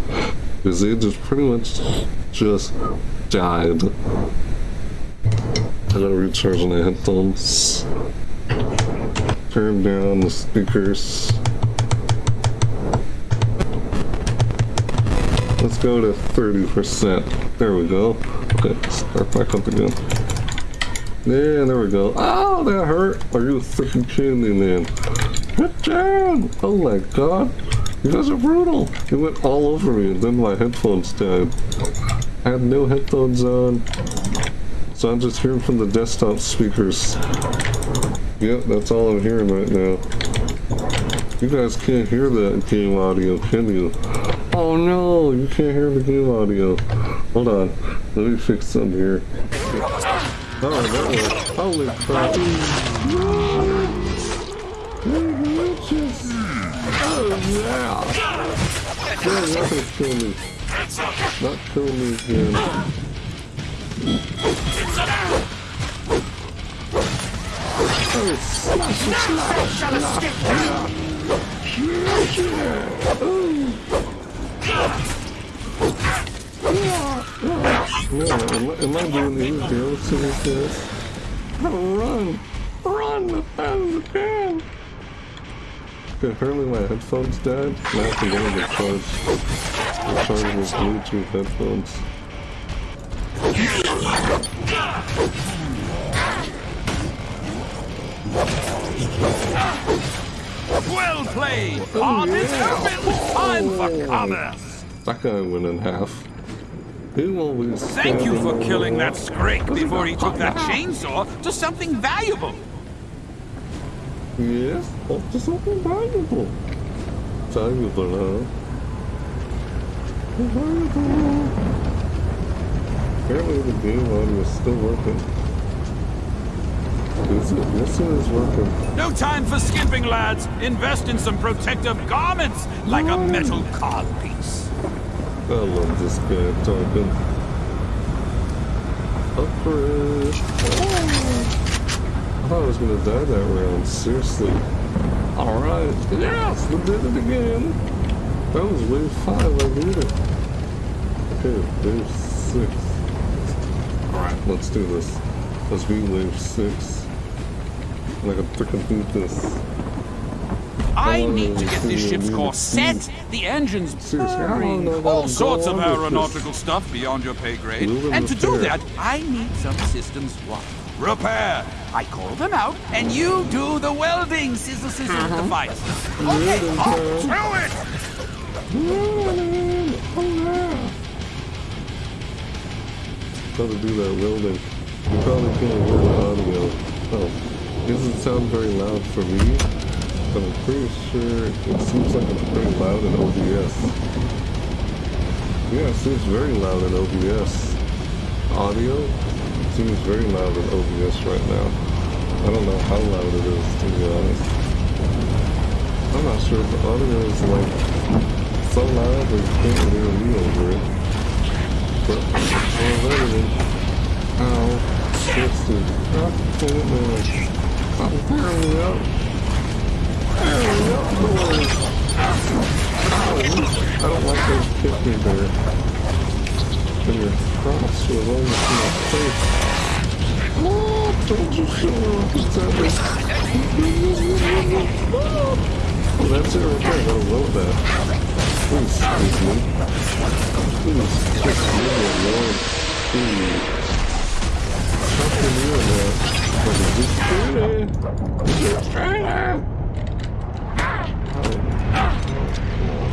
Because they just pretty much just died. I gotta recharge my headphones. Turn down the speakers. Let's go to 30%. There we go. Okay, start back up again. Yeah, there we go. Oh, that hurt. Are you freaking me, man? Get down! Oh my god. You guys are brutal. It went all over me and then my headphones died. I had no headphones on. So I'm just hearing from the desktop speakers. Yep, that's all I'm hearing right now. You guys can't hear that game audio, can you? Oh no, you can't hear the game audio. Hold on, let me fix some here. Oh, that worked. Holy crap. Oh yeah! They're not gonna kill me. Not kill me again. Oh, Yeah, I, am I doing these deals to these guys? Run! Run as fast as you can! Apparently my headphones died. Now I have to go to charge. Recharge these Bluetooth headphones. Well played! Oh, On is open! Time for commerce! That guy went in half. He always Thank you for killing that scrake before he took that chainsaw to something valuable. Yes, to something valuable. Valuable, huh? Valuable. Apparently the game audio is still working. Is it? Yes, it is working. No time for skimping, lads. Invest in some protective garments, like a metal codpiece. I love this guy talking. Upgrade. I thought I was gonna die that round, seriously. Alright, yes, we did it again. That was wave 5, I did it. Okay, wave 6. Alright, let's do this. Let's be wave 6. And I can freaking beat this. I need to get this ship's course set. The engine's purring. All sorts of aeronautical stuff beyond your pay grade. And to do that, I need some systems what? Repair. I call them out, and you do the welding. Sizzle, sizzle, Uh-huh. device. Okay, on to it. Gotta do that welding. You probably can't hear the audio. Oh, doesn't sound very loud for me, but I'm pretty sure it seems like it's pretty loud in OBS. Yeah, it seems very loud in OBS. Audio seems very loud in OBS right now. I don't know how loud it is, to be honest. I'm not sure if the audio is like so loud that you can't hear me over it. But ow. God damn it. Stop tearing me up. Tearing me up. I don't like those hit me there. And your cross was almost in my face. Oh, don't you show up. Oh, that's it right there. I love that. Please, excuse me. Please, just leave me alone. Please. How can you that? But is this pretty? Is it pretty?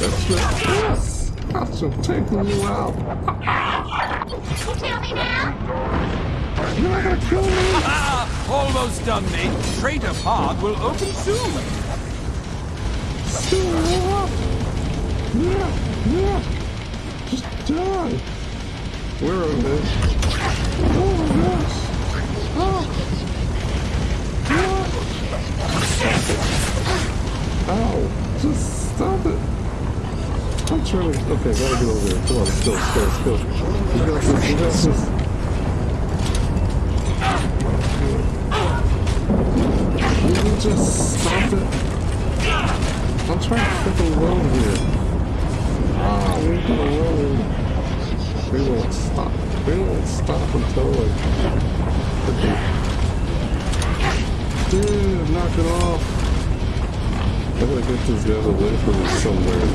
That's right. Yes! That's what taking you out. Kill me now? You're not gonna kill me! Ah, almost done, mate. Trader Pod will open soon. Still! Yeah, yeah! Just die! Where are they? Oh, yes! Oh! Yeah. Ow! Just stop it! I'm trying to... Okay, gotta get over here. Come on, let's go, let's go, let's go. We got this, we got this. Will you just stop it? I'm trying to freaking load here. Ah, we're gonna load. We won't stop. We won't stop until like... Dude, knock it off. I gotta get these guys away from me somewhere.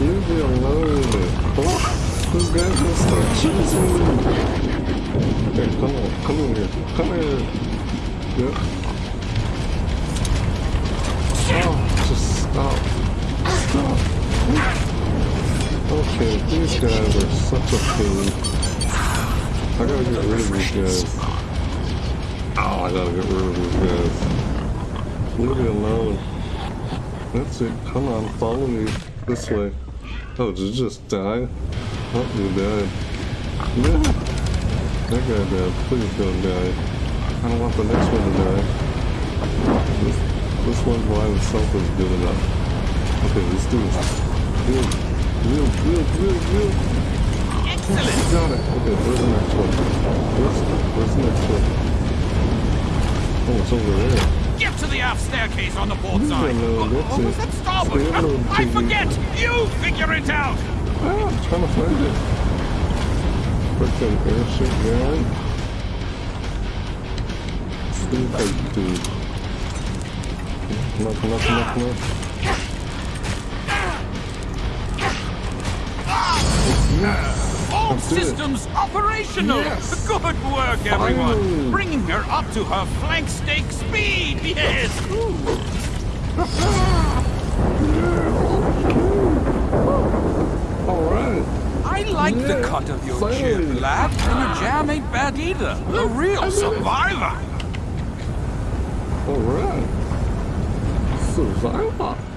Leave me alone. Oh, this guy's gonna start chasing me. Hey, come on, come in here, come here. Yep. Oh, just stop. Stop. Okay, these guys are such a pain. I gotta get rid of these guys. Oh, I gotta get rid of these guys. Leave me alone. That's it. Come on, follow me this way. Oh, did you just die? Oh, you died. No! That guy died. Please don't die. I don't want the next one to die. This, this one by himself is good enough. Okay, let's do this. Good, good, good. Excellent. Okay, where's the next one? Where's, where's the next one? Oh, it's over there. Get to the aft staircase on the port side. no, Or- that's was that starboard? I forget. You figure it out. Ah, I'm trying to find it. Freaking airship guy. See if I do. Come on, come on, come on, come on. Yes! All systems operational. Yes. Good work, everyone. Bringing her up to her flank stake speed. Yes. Alright. I like the cut of your jib, lad. And your jam ain't bad either. A real survivor. Alright. Survivor.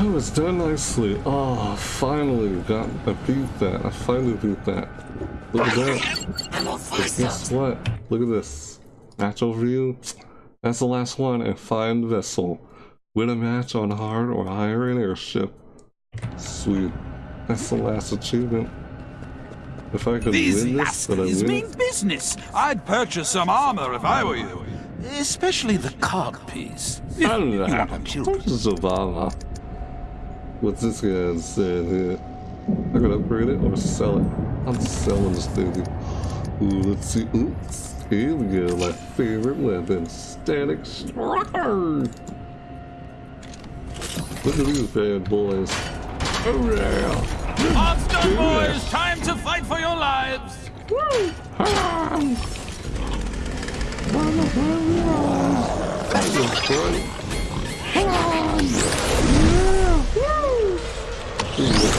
Oh, it's done nicely. Oh, finally got I beat that. I finally beat that. Look at that. But guess what? Look at this. Match overview. That's the last one and find vessel. Win a match on hard or higher in airship. Sweet. That's the last achievement. If I could These win this, then I win mean it. business. I'd purchase some armor if I were you. Especially the codpiece. I don't know. want them children. Zavana. What's this guy saying here? I could upgrade it or sell it. I'm selling this thing. Ooh, let's see. Oops. Here we go. My favorite weapon. Static Striker. Look at these bad boys. Oh yeah. Odds done, Yeah. boys. Time to fight for your lives. Woo! Ah! That was great. Come Oh,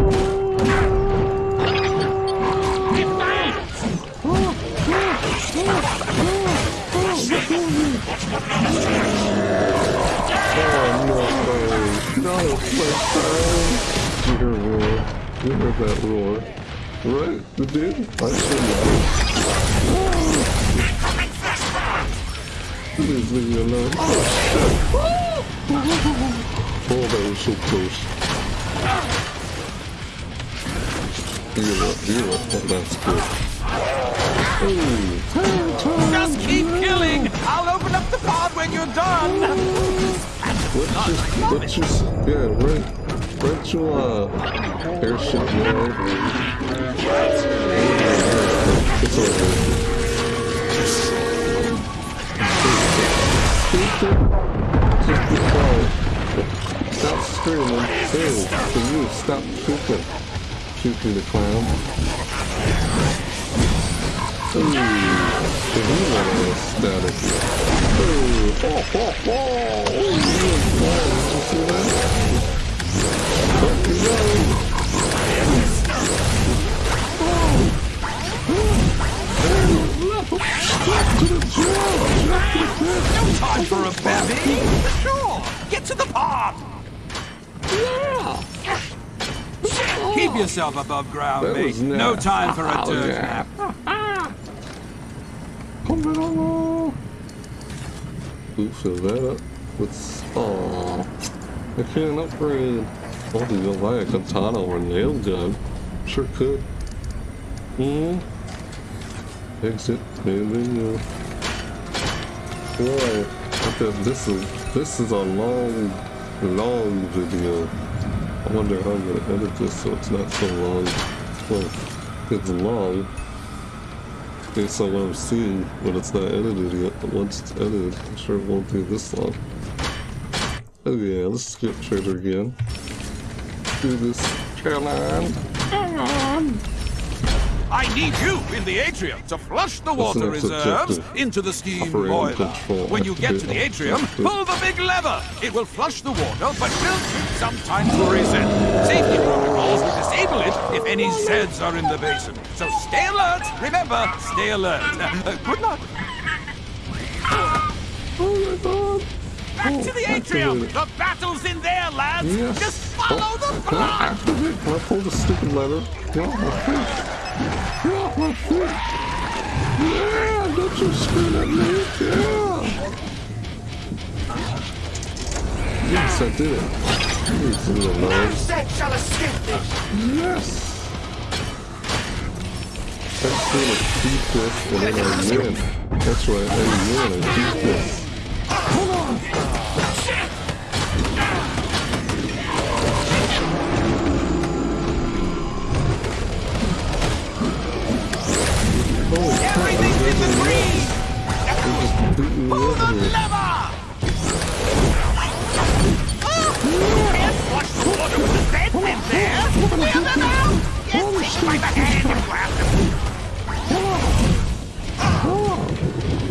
Oh no! No, my You heard roar. You heard that roar. Right? You did? I should know. Please leave me alone. Oh! Oh, that was so close. Heal up, heal up. Oh, that's good. Just keep killing! I'll open up the pod when you're done! Let's just, let's just, yeah, right, right to, uh, airship mode. It's over. Stop screaming. Hey, for you, stop shooting. Shooting the clown. No time for a bevy! Sure! Get to the pod! Keep yourself above ground, mate. No time for a dirt nap. Ooh, fill that up with... Aww. I can't upgrade. Oh, do you buy a katana or nail gun? Sure could. Hmm. Exit main menu. Whoa. Okay, this is this is a long, long video. I wonder how I'm gonna edit this so it's not so long. Well, it's long. Based on what I'm seeing, but it's not edited yet. But once it's edited, I'm sure it won't be this long. Oh yeah, let's skip trader again. Do this. Come. Come on. I need you in the atrium to flush the water reserves into the steam boiler. When you get to the atrium, pull the big lever. It will flush the water, but will take some time to reset. Safety protocols will disable it if any Zeds are in the basin. So stay alert. Remember, stay alert. Uh, good luck. Oh my god. Back Oh, to the atrium. activated. The battle's in there, lads. Yes. Just follow oh, the Can I blood. activate? Can I pull the stupid lever? Get off Get. Yeah, don't you scream at me. Yeah. Yes, I did it. Leave me alone. Shall escape! Yes. Just want to keep this and then I win. That's right, I win. I keep this. Hold on. Holy crap, Everything's in the green. Just Pull the here. lever. Can't the water with the Zeds in there. Wheel them out. Yes, take by the hand and grab them.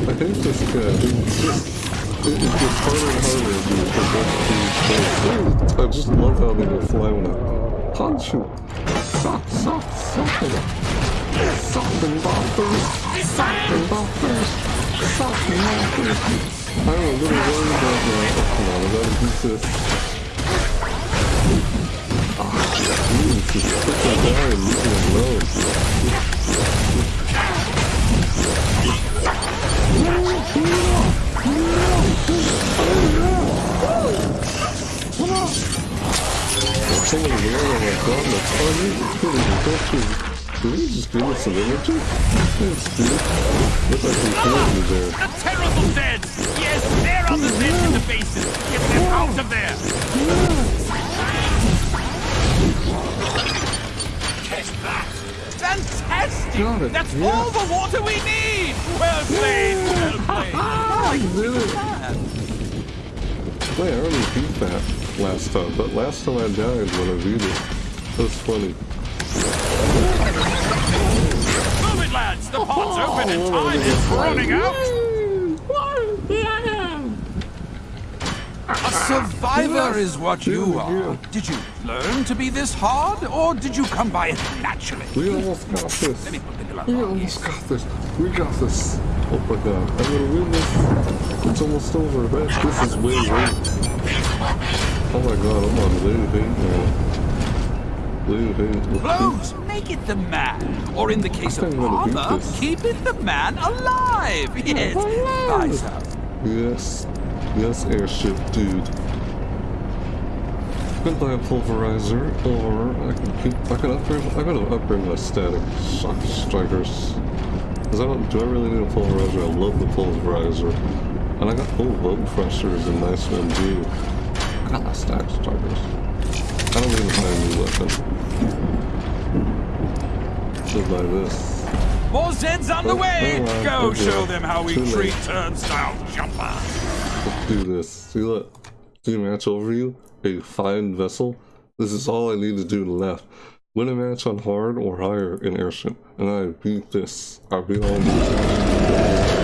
I hate this guy. It's just, it, it gets harder and harder as you progress through the I just love how they will fly when I punch you. Suck, suck, suck. Suck and boppers. Suck and boppers. Suck and boppers. I'm a little worried about that. Oh, come on, I gotta beat this. Jeez, just freaking die and leave me alone. Someone there, oh my god, that's funny. It's. Did he just give us some energy? Look like he killed me there. The terrible dead! Yes, there are the dead in the basin! Get them out of there! Fantastic! Got it, That's yeah. all the water we need! Well played, well played! I did it! Wait, I already beat that last time, but last time I died when I beat it. That was funny. Move it, lads! The pod's open and oh, time is running out! A survivor is what you are. Did you learn to be this hard, or did you come by it naturally? We almost got this. Let me put the glove We on. almost got this. We got this. Oh my god. I'm gonna win this. It's almost over. Man, this is way late. Oh my god, I'm on late eight now. Late eight. Blows, make it the man. Or in the case of armor, keep it the man alive. Yes. Yes. Yes, airship dude. I can buy a pulverizer, or I can keep. I can upgrade. I gotta upgrade my static shock strikers. Cause I don't. Do I really need a pulverizer? I love the pulverizer, and I got full bug crushers and nice one too. I got my static strikers. I don't need to buy a new weapon. Should buy this. More Zeds on the way. oh, Go okay. show them how we Too late. treat turnstile jumpers. Let's do this. See look. See match overview? A fine vessel. This is all I need to do left. Win a match on hard or higher in airship. And I beat this. I beat all these.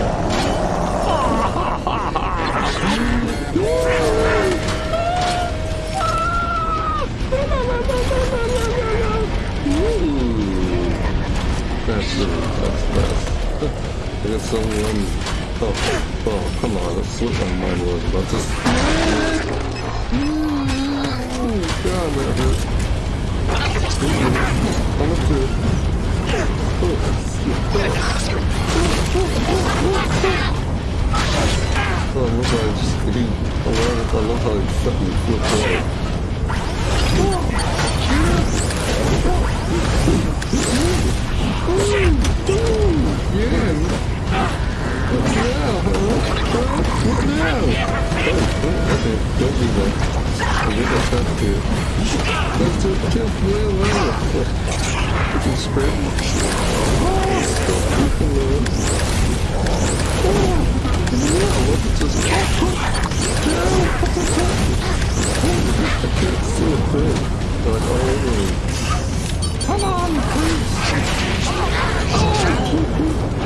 Someone. Oh, oh, come on. That's what my mind was about this. God, that hurt. I'm up to Oh, I love how I just I love, I love how he fucking flipped out. Come on, please! Oh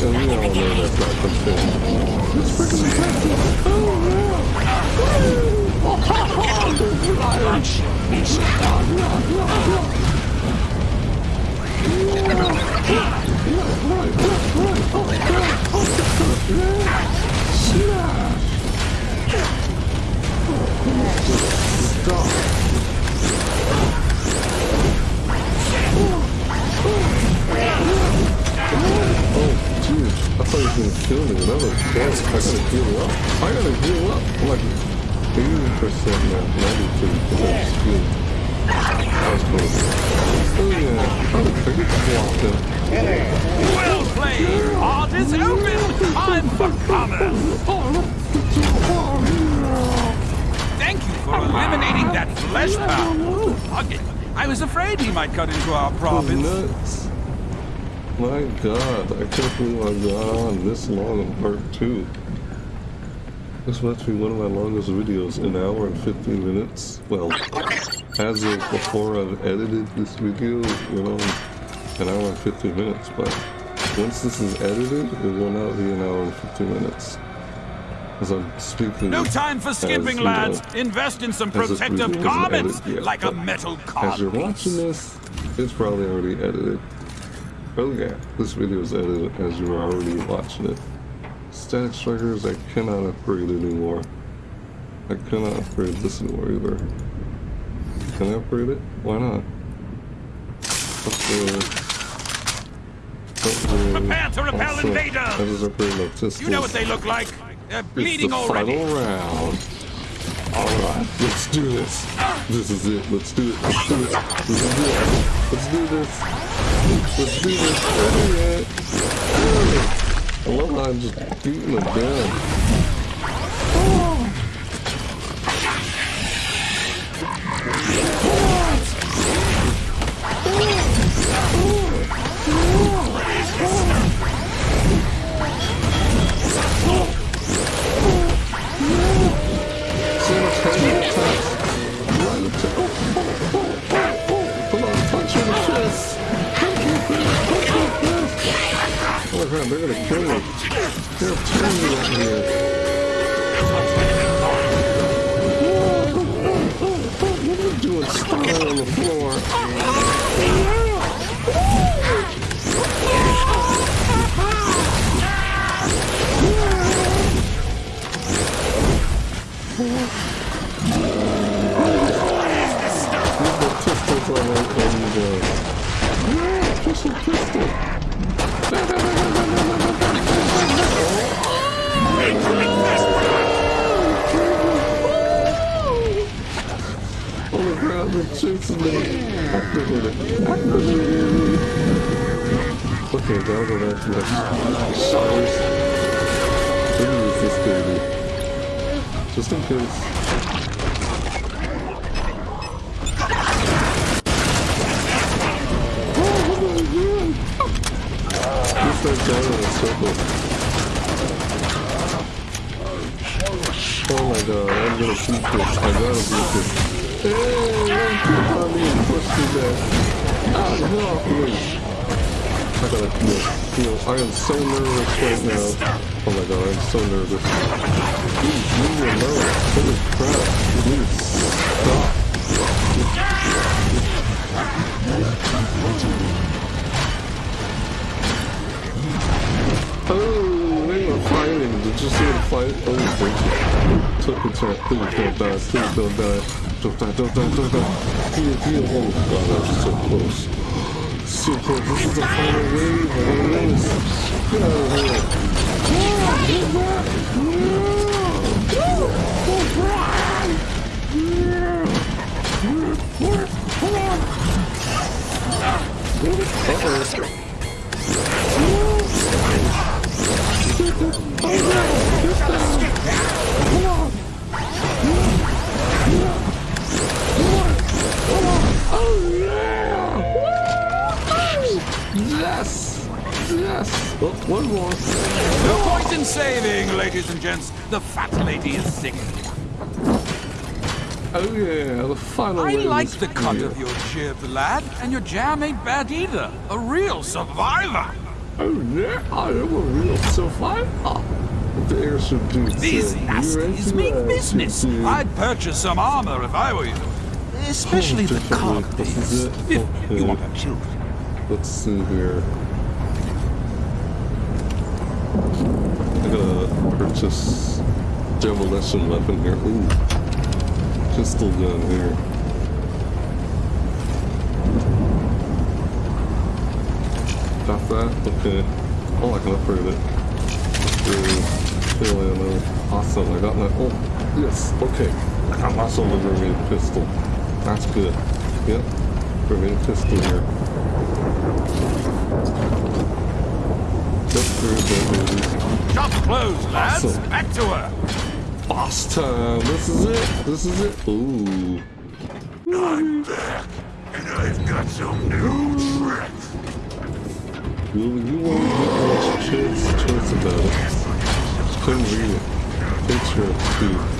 And we all know that's not confetti. It's freaking effective! Oh yeah! Oh, ha, ha. There's lions. Stop. Oh, thought he was gonna kill me. That was close. I gotta heal up. I gotta heal up. I'm like 80% now, 92 because I just healed. That was close. Oh yeah. I get swapped in. Well played. Heart is open. Time for commerce. Thank you for eliminating that Fleshpound. I was afraid he might cut into our province. My god, I can't believe I got on this long in part two. This must be one of my longest videos, an hour and 15 minutes. Well, as of before I've edited this video, you know, an hour and 15 minutes, but once this is edited, it will not be an hour and 15 minutes. As I'm speaking. No time for as, skipping, know, lads. Invest in some protective garments, yet, like a metal metal As you're watching this, it's probably already edited. Oh yeah, this video is edited as you're already watching it. Static strikers, I cannot upgrade anymore. I cannot upgrade this anymore either. Can I upgrade it? Why not? Prepare to repel Also, invaders! I just upgraded my pistols. You know what they look like? They're bleeding It's the already. final round. Alright, let's do this. This is it. Let's do it. Let's do it. This is it. Let's do this. Let's do this. Oh. I love how I'm just beating them down. So Oh they're gonna kill me. They're killing me out here. What are you doing? Spying on the floor. Yeah, pistol, pistol. Chasing me. Okay, now go back to my showers. Use this baby. Just in case. Just in a. Oh my god, I'm gonna beat this. I gotta Hey, don't keep on me and push me back. Ah, off. I gotta feel, feel, I am so nervous right now. Oh my god, I'm so nervous. Please, leave me alone. Holy crap. Please, stop. Oh, they were fighting. Did you see them fight? Oh, thank you. Took a. Please don't die. Please don't die. Don't die. Don't die. Don't die. Heal, heal. Oh, God, so close. So close. This is the final wave. I don't know this. Get out of here. Ah, get back. Uh-oh. Yes! Yes! Oh, one more. No point in saving, ladies and gents. The fat lady is sick. Oh yeah, the final I like the cut here. of your jib, lad, and your jam ain't bad either. A real survivor. Oh yeah, I am a real survivor. The air should do These nasties make business. I'd purchase some armor if I were you. Especially the This is it. If Okay. you want to shoot. Let's see here. I gotta purchase demolition weapon here. Ooh. Pistol gun here. Got that? Okay. Oh, I can upgrade it. Upgrade. Kill ammo. Awesome. I got my. Oh, yes. Okay. I got my grenade pistol. That's good. Yep. Grenade pistol here. Let's do that, baby. Shop closed, lads. Awesome. Back to her. Boss time. This is it. This is it. Ooh. I'm back, and I've got some new tricks. You, you won't get much choice, choice about it. Couldn't read it. Picture two.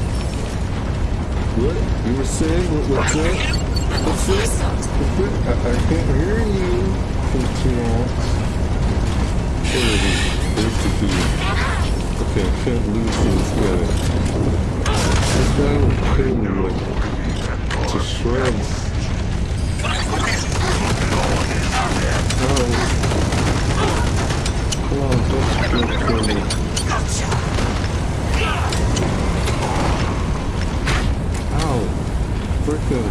What? You were saying? What, what's that? What's that? What's that? I, I can't hear you. Picture clarity is to do. Okay, I can't lose this guy. This guy will kill me like to shreds. Oh. Come on, don't kill me. Ow. Frickin'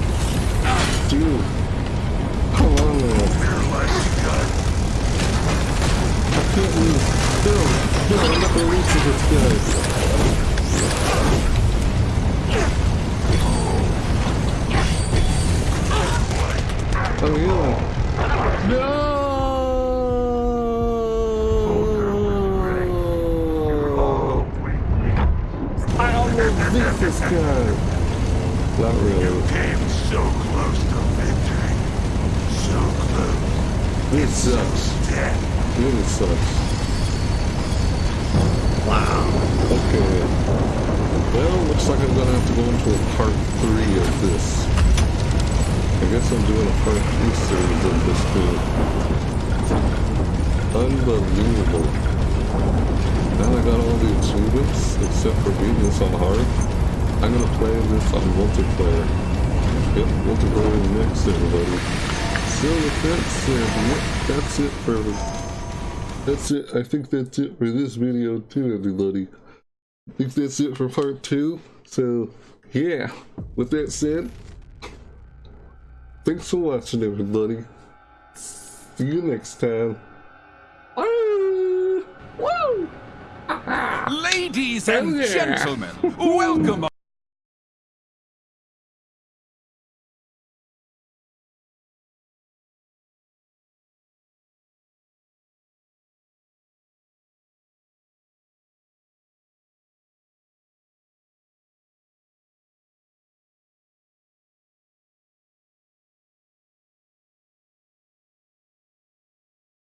dude. Come on man. I can't lose. No, no, I'm not gonna lose to this guy. Oh yeah. No! I almost beat this guy. Not really. Came so close to victory. So close. This sucks. Death. Really sucks. Wow. Okay. Well, looks like I'm gonna have to go into a part three of this. I guess I'm doing a part three series of this too. Unbelievable. Now I got all the achievements, except for beating this on hard. I'm gonna play this on multiplayer. Yep, multiplayer next, everybody. So with that said, yep, that's it for that's it. I think that's it for this video too, everybody. I think that's it for part two. So yeah, with that said, thanks for watching, everybody. See you next time. Woo! Woo! Ladies and gentlemen, welcome